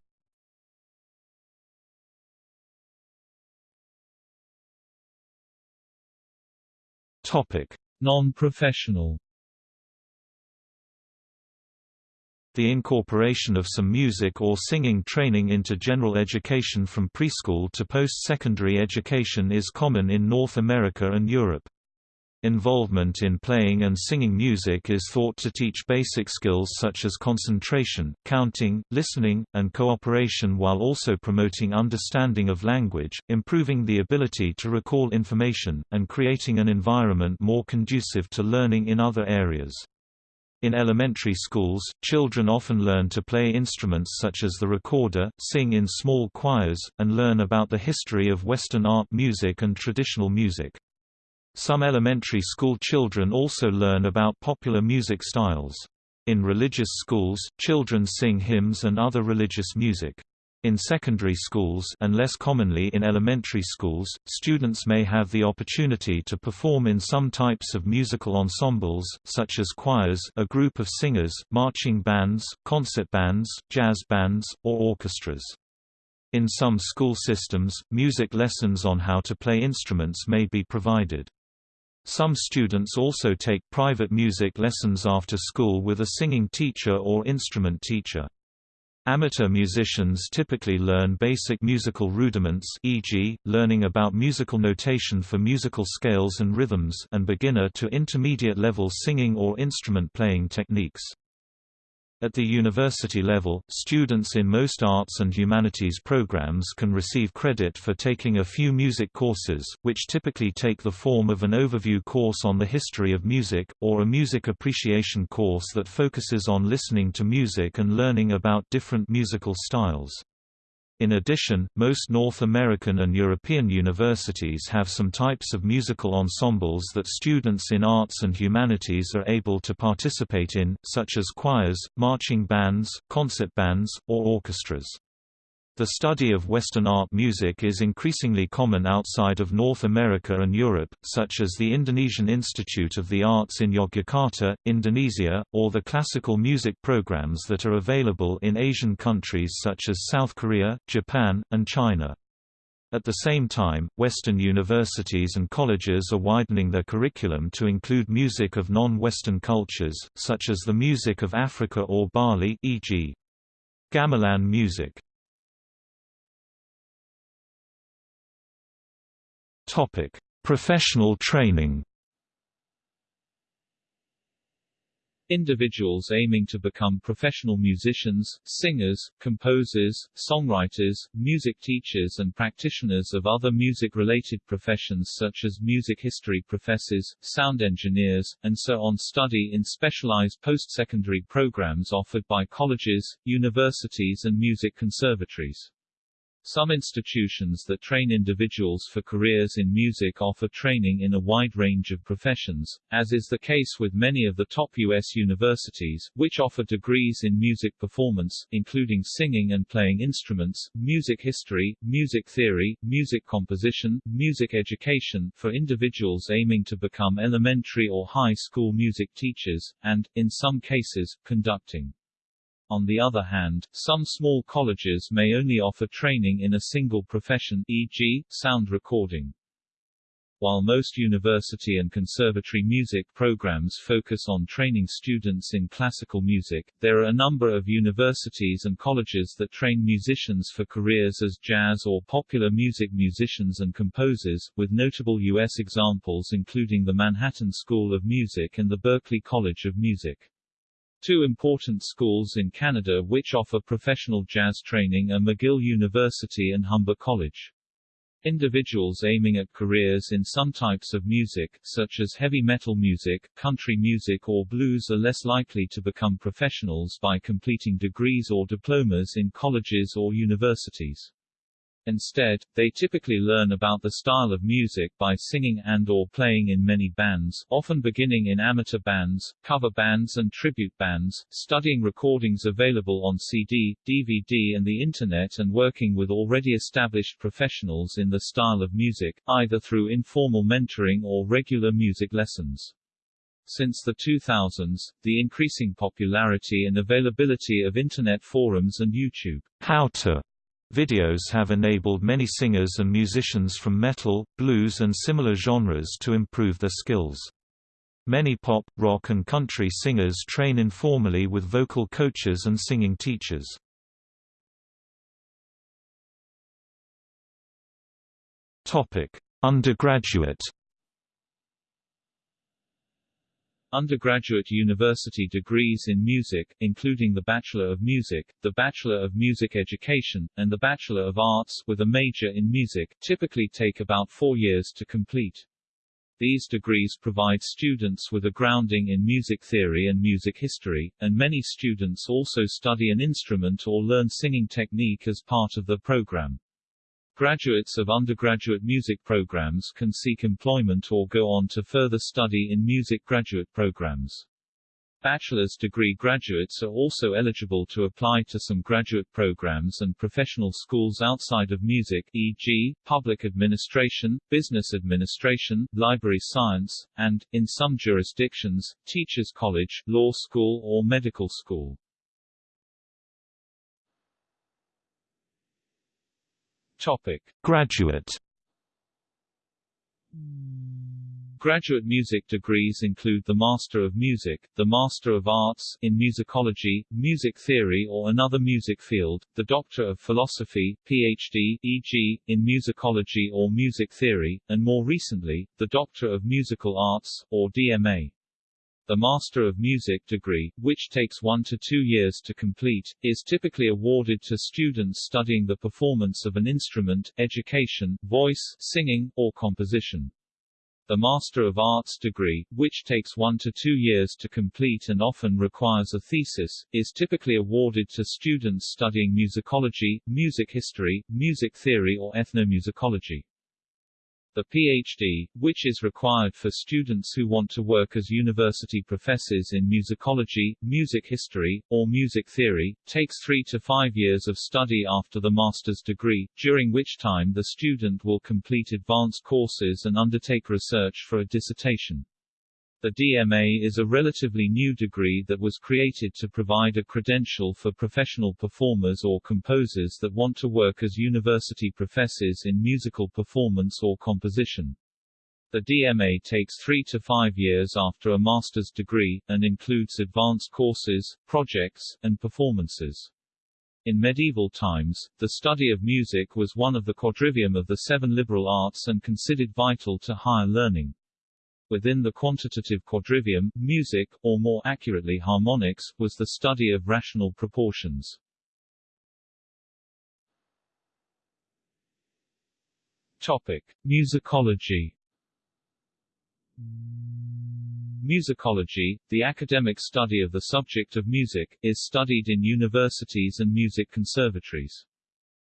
Topic: Non-professional. The incorporation of some music or singing training into general education from preschool to post-secondary education is common in North America and Europe. Involvement in playing and singing music is thought to teach basic skills such as concentration, counting, listening, and cooperation while also promoting understanding of language, improving the ability to recall information, and creating an environment more conducive to learning in other areas. In elementary schools, children often learn to play instruments such as the recorder, sing in small choirs, and learn about the history of Western art music and traditional music. Some elementary school children also learn about popular music styles. In religious schools, children sing hymns and other religious music. In secondary schools and less commonly in elementary schools, students may have the opportunity to perform in some types of musical ensembles, such as choirs a group of singers, marching bands, concert bands, jazz bands, or orchestras. In some school systems, music lessons on how to play instruments may be provided. Some students also take private music lessons after school with a singing teacher or instrument teacher. Amateur musicians typically learn basic musical rudiments e.g., learning about musical notation for musical scales and rhythms and beginner to intermediate level singing or instrument playing techniques. At the university level, students in most arts and humanities programs can receive credit for taking a few music courses, which typically take the form of an overview course on the history of music, or a music appreciation course that focuses on listening to music and learning about different musical styles. In addition, most North American and European universities have some types of musical ensembles that students in arts and humanities are able to participate in, such as choirs, marching bands, concert bands, or orchestras. The study of Western art music is increasingly common outside of North America and Europe, such as the Indonesian Institute of the Arts in Yogyakarta, Indonesia, or the classical music programs that are available in Asian countries such as South Korea, Japan, and China. At the same time, Western universities and colleges are widening their curriculum to include music of non-Western cultures, such as the music of Africa or Bali e.g. gamelan music. Topic: Professional training. Individuals aiming to become professional musicians, singers, composers, songwriters, music teachers and practitioners of other music-related professions such as music history professors, sound engineers, and so on study in specialized post-secondary programs offered by colleges, universities and music conservatories. Some institutions that train individuals for careers in music offer training in a wide range of professions, as is the case with many of the top U.S. universities, which offer degrees in music performance, including singing and playing instruments, music history, music theory, music composition, music education, for individuals aiming to become elementary or high school music teachers, and, in some cases, conducting. On the other hand, some small colleges may only offer training in a single profession e.g., sound recording. While most university and conservatory music programs focus on training students in classical music, there are a number of universities and colleges that train musicians for careers as jazz or popular music musicians and composers, with notable U.S. examples including the Manhattan School of Music and the Berklee College of Music. Two important schools in Canada which offer professional jazz training are McGill University and Humber College. Individuals aiming at careers in some types of music, such as heavy metal music, country music or blues are less likely to become professionals by completing degrees or diplomas in colleges or universities. Instead, they typically learn about the style of music by singing and or playing in many bands, often beginning in amateur bands, cover bands and tribute bands, studying recordings available on CD, DVD and the Internet and working with already established professionals in the style of music, either through informal mentoring or regular music lessons. Since the 2000s, the increasing popularity and availability of Internet forums and YouTube how to Videos have enabled many singers and musicians from metal, blues and similar genres to improve their skills. Many pop, rock and country singers train informally with vocal coaches and singing teachers. Undergraduate undergraduate university degrees in music, including the Bachelor of Music, the Bachelor of Music Education, and the Bachelor of Arts with a major in music, typically take about four years to complete. These degrees provide students with a grounding in music theory and music history, and many students also study an instrument or learn singing technique as part of the program. Graduates of undergraduate music programs can seek employment or go on to further study in music graduate programs. Bachelor's degree graduates are also eligible to apply to some graduate programs and professional schools outside of music e.g., public administration, business administration, library science, and, in some jurisdictions, teachers college, law school or medical school. Topic: Graduate Graduate music degrees include the Master of Music, the Master of Arts in Musicology, Music Theory or another music field, the Doctor of Philosophy, PhD, e.g., in Musicology or Music Theory, and more recently, the Doctor of Musical Arts, or DMA. The Master of Music degree, which takes one to two years to complete, is typically awarded to students studying the performance of an instrument, education, voice, singing, or composition. The Master of Arts degree, which takes one to two years to complete and often requires a thesis, is typically awarded to students studying musicology, music history, music theory or ethnomusicology. The PhD, which is required for students who want to work as university professors in musicology, music history, or music theory, takes three to five years of study after the master's degree, during which time the student will complete advanced courses and undertake research for a dissertation. The DMA is a relatively new degree that was created to provide a credential for professional performers or composers that want to work as university professors in musical performance or composition. The DMA takes three to five years after a master's degree, and includes advanced courses, projects, and performances. In medieval times, the study of music was one of the quadrivium of the seven liberal arts and considered vital to higher learning. Within the quantitative quadrivium, music, or more accurately harmonics, was the study of rational proportions. Topic: Musicology. Musicology, the academic study of the subject of music, is studied in universities and music conservatories.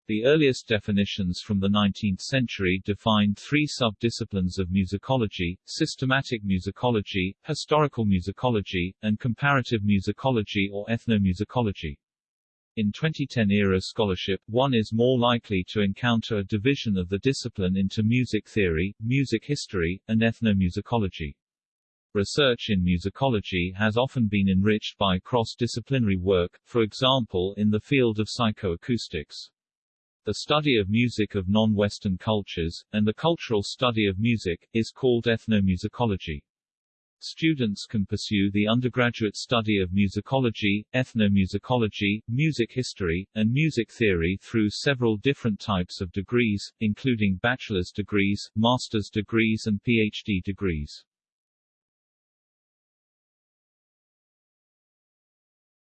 The earliest definitions from the 19th century defined three sub-disciplines of musicology, systematic musicology, historical musicology, and comparative musicology or ethnomusicology. In 2010-era scholarship, one is more likely to encounter a division of the discipline into music theory, music history, and ethnomusicology. Research in musicology has often been enriched by cross-disciplinary work, for example in the field of psychoacoustics. The study of music of non-Western cultures, and the cultural study of music, is called ethnomusicology. Students can pursue the undergraduate study of musicology, ethnomusicology, music history, and music theory through several different types of degrees, including bachelor's degrees, master's degrees and PhD degrees.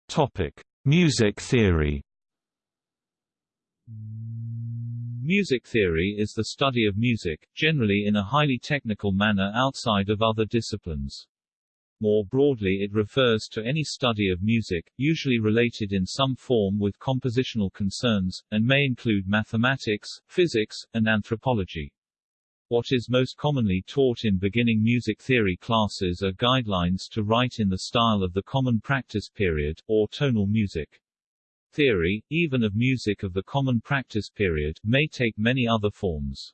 Topic: Music theory. Music theory is the study of music, generally in a highly technical manner outside of other disciplines. More broadly it refers to any study of music, usually related in some form with compositional concerns, and may include mathematics, physics, and anthropology. What is most commonly taught in beginning music theory classes are guidelines to write in the style of the common practice period, or tonal music. Theory, even of music of the common practice period, may take many other forms.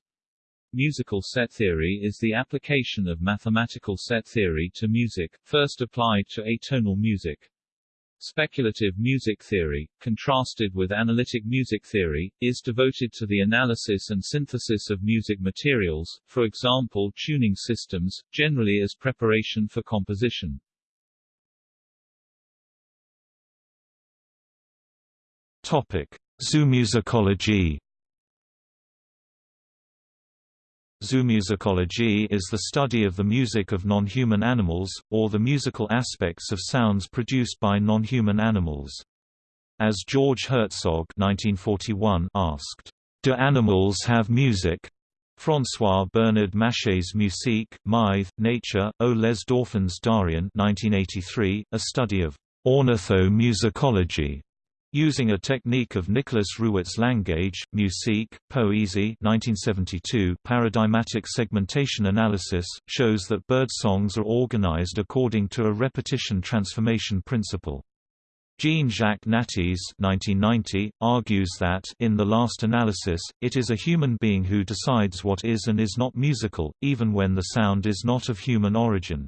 Musical set theory is the application of mathematical set theory to music, first applied to atonal music. Speculative music theory, contrasted with analytic music theory, is devoted to the analysis and synthesis of music materials, for example tuning systems, generally as preparation for composition. Zoomusicology. Zoomusicology is the study of the music of non-human animals, or the musical aspects of sounds produced by non-human animals. As George Herzog 1941 asked, "'Do animals have music?' François Bernard Mâche's Musique, Mythe, Nature, O les Dauphins d'Arion 1983, a study of ornithomusicology Using a technique of Nicolas Ruwet's Langage, Musique, Poésie 1972 paradigmatic segmentation analysis, shows that bird songs are organized according to a repetition transformation principle. Jean-Jacques Nattiez 1990, argues that in the last analysis, it is a human being who decides what is and is not musical, even when the sound is not of human origin.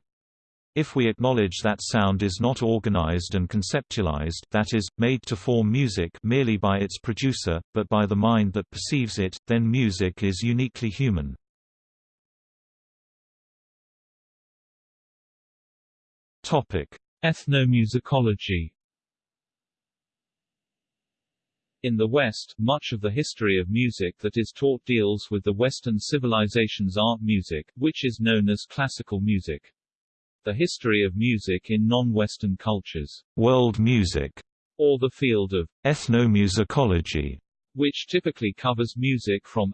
If we acknowledge that sound is not organized and conceptualized that is, made to form music merely by its producer, but by the mind that perceives it, then music is uniquely human. Ethnomusicology In the West, much of the history of music that is taught deals with the Western civilization's art music, which is known as classical music. The history of music in non-Western cultures, world music, or the field of ethnomusicology, which typically covers music from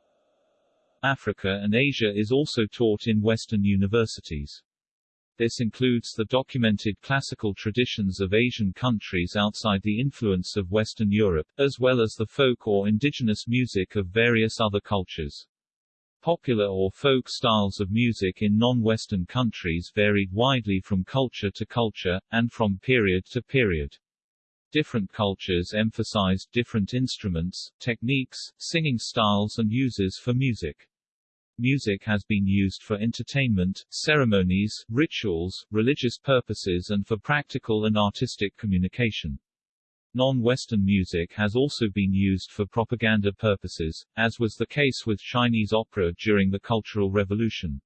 Africa and Asia is also taught in Western universities. This includes the documented classical traditions of Asian countries outside the influence of Western Europe, as well as the folk or indigenous music of various other cultures. Popular or folk styles of music in non-Western countries varied widely from culture to culture, and from period to period. Different cultures emphasized different instruments, techniques, singing styles and uses for music. Music has been used for entertainment, ceremonies, rituals, religious purposes and for practical and artistic communication. Non-Western music has also been used for propaganda purposes, as was the case with Chinese opera during the Cultural Revolution.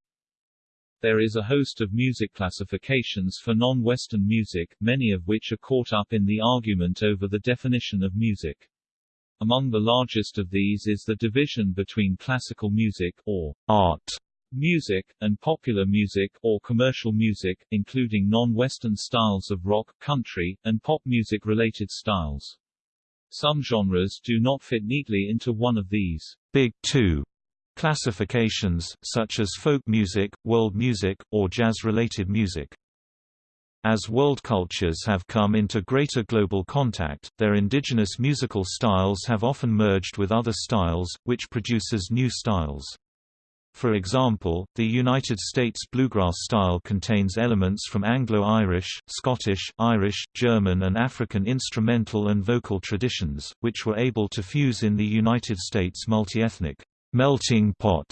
There is a host of music classifications for non-Western music, many of which are caught up in the argument over the definition of music. Among the largest of these is the division between classical music, or art, music, and popular music, or commercial music, including non-Western styles of rock, country, and pop music-related styles. Some genres do not fit neatly into one of these big two classifications, such as folk music, world music, or jazz-related music. As world cultures have come into greater global contact, their indigenous musical styles have often merged with other styles, which produces new styles. For example, the United States bluegrass style contains elements from Anglo-Irish, Scottish, Irish, German and African instrumental and vocal traditions, which were able to fuse in the United States multi-ethnic melting pot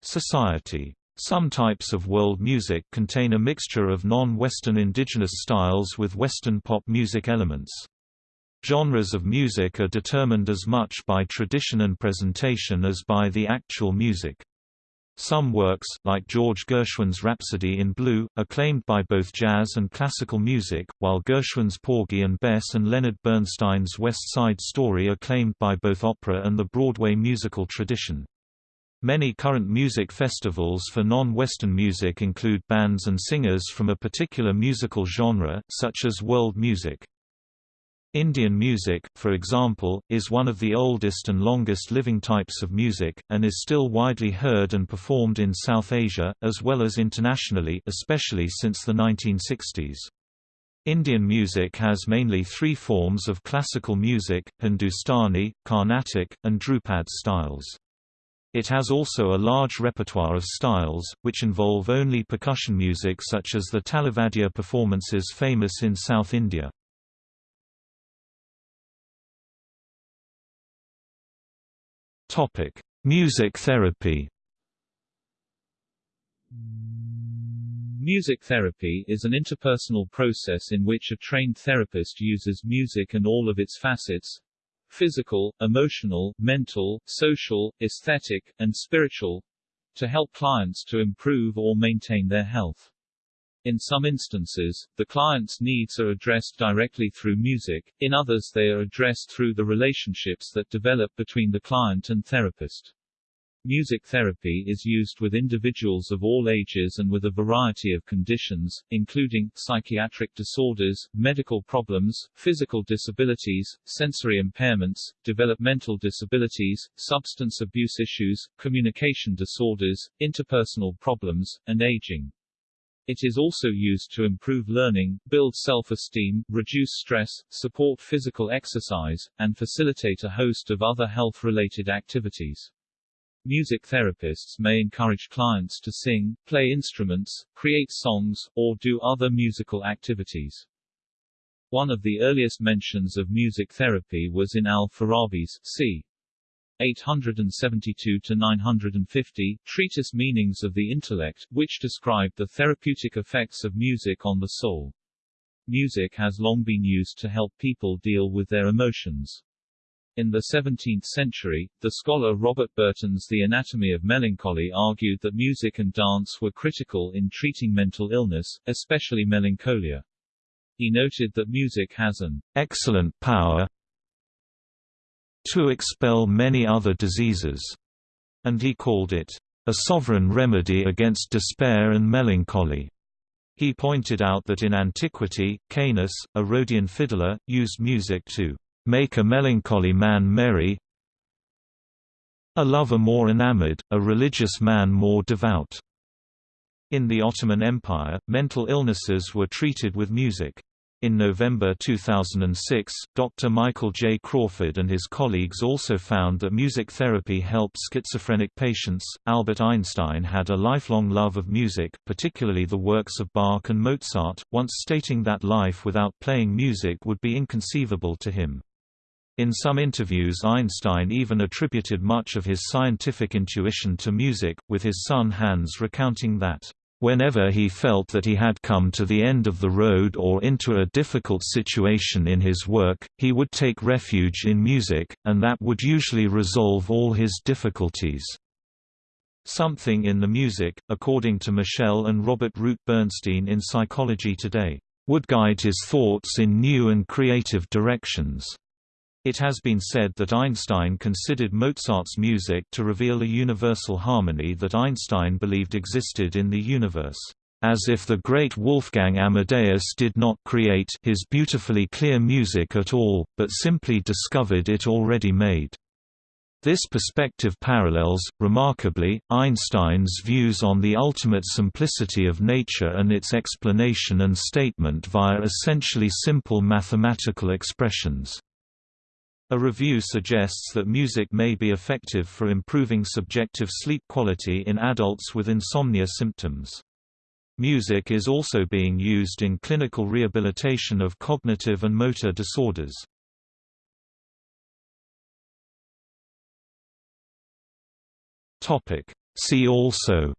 society. Some types of world music contain a mixture of non-Western indigenous styles with Western pop music elements. Genres of music are determined as much by tradition and presentation as by the actual music. Some works, like George Gershwin's Rhapsody in Blue, are claimed by both jazz and classical music, while Gershwin's Porgy and Bess and Leonard Bernstein's West Side Story are claimed by both opera and the Broadway musical tradition. Many current music festivals for non-Western music include bands and singers from a particular musical genre, such as world music. Indian music, for example, is one of the oldest and longest living types of music, and is still widely heard and performed in South Asia, as well as internationally especially since the 1960s. Indian music has mainly three forms of classical music, Hindustani, Carnatic, and Dhrupad styles. It has also a large repertoire of styles, which involve only percussion music such as the Talavadya performances famous in South India. Music therapy Music therapy is an interpersonal process in which a trained therapist uses music and all of its facets, physical, emotional, mental, social, aesthetic, and spiritual to help clients to improve or maintain their health. In some instances, the client's needs are addressed directly through music, in others they are addressed through the relationships that develop between the client and therapist. Music therapy is used with individuals of all ages and with a variety of conditions, including, psychiatric disorders, medical problems, physical disabilities, sensory impairments, developmental disabilities, substance abuse issues, communication disorders, interpersonal problems, and aging. It is also used to improve learning, build self-esteem, reduce stress, support physical exercise, and facilitate a host of other health-related activities. Music therapists may encourage clients to sing, play instruments, create songs, or do other musical activities. One of the earliest mentions of music therapy was in al-Farabi's c. 872–950, Treatise Meanings of the Intellect, which described the therapeutic effects of music on the soul. Music has long been used to help people deal with their emotions. In the 17th century, the scholar Robert Burton's The Anatomy of Melancholy argued that music and dance were critical in treating mental illness, especially melancholia. He noted that music has an excellent power to expel many other diseases, and he called it a sovereign remedy against despair and melancholy. He pointed out that in antiquity, Canus, a Rhodian fiddler, used music to make a melancholy man merry a lover more enamored, a religious man more devout. In the Ottoman Empire, mental illnesses were treated with music. In November 2006, Dr. Michael J. Crawford and his colleagues also found that music therapy helped schizophrenic patients. Albert Einstein had a lifelong love of music, particularly the works of Bach and Mozart, once stating that life without playing music would be inconceivable to him. In some interviews Einstein even attributed much of his scientific intuition to music, with his son Hans recounting that, "...whenever he felt that he had come to the end of the road or into a difficult situation in his work, he would take refuge in music, and that would usually resolve all his difficulties." Something in the music, according to Michele and Robert Root Bernstein in Psychology Today, would guide his thoughts in new and creative directions. It has been said that Einstein considered Mozart's music to reveal a universal harmony that Einstein believed existed in the universe, as if the great Wolfgang Amadeus did not create his beautifully clear music at all, but simply discovered it already made. This perspective parallels, remarkably, Einstein's views on the ultimate simplicity of nature and its explanation and statement via essentially simple mathematical expressions. A review suggests that music may be effective for improving subjective sleep quality in adults with insomnia symptoms. Music is also being used in clinical rehabilitation of cognitive and motor disorders. Topic. See also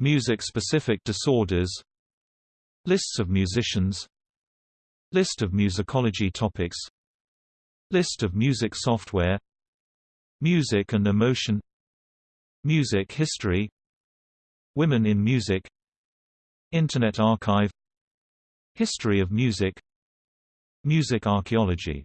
Music-specific disorders Lists of musicians List of musicology topics. List of music software. Music and emotion. Music history. Women in music. Internet archive. History of music. Music archaeology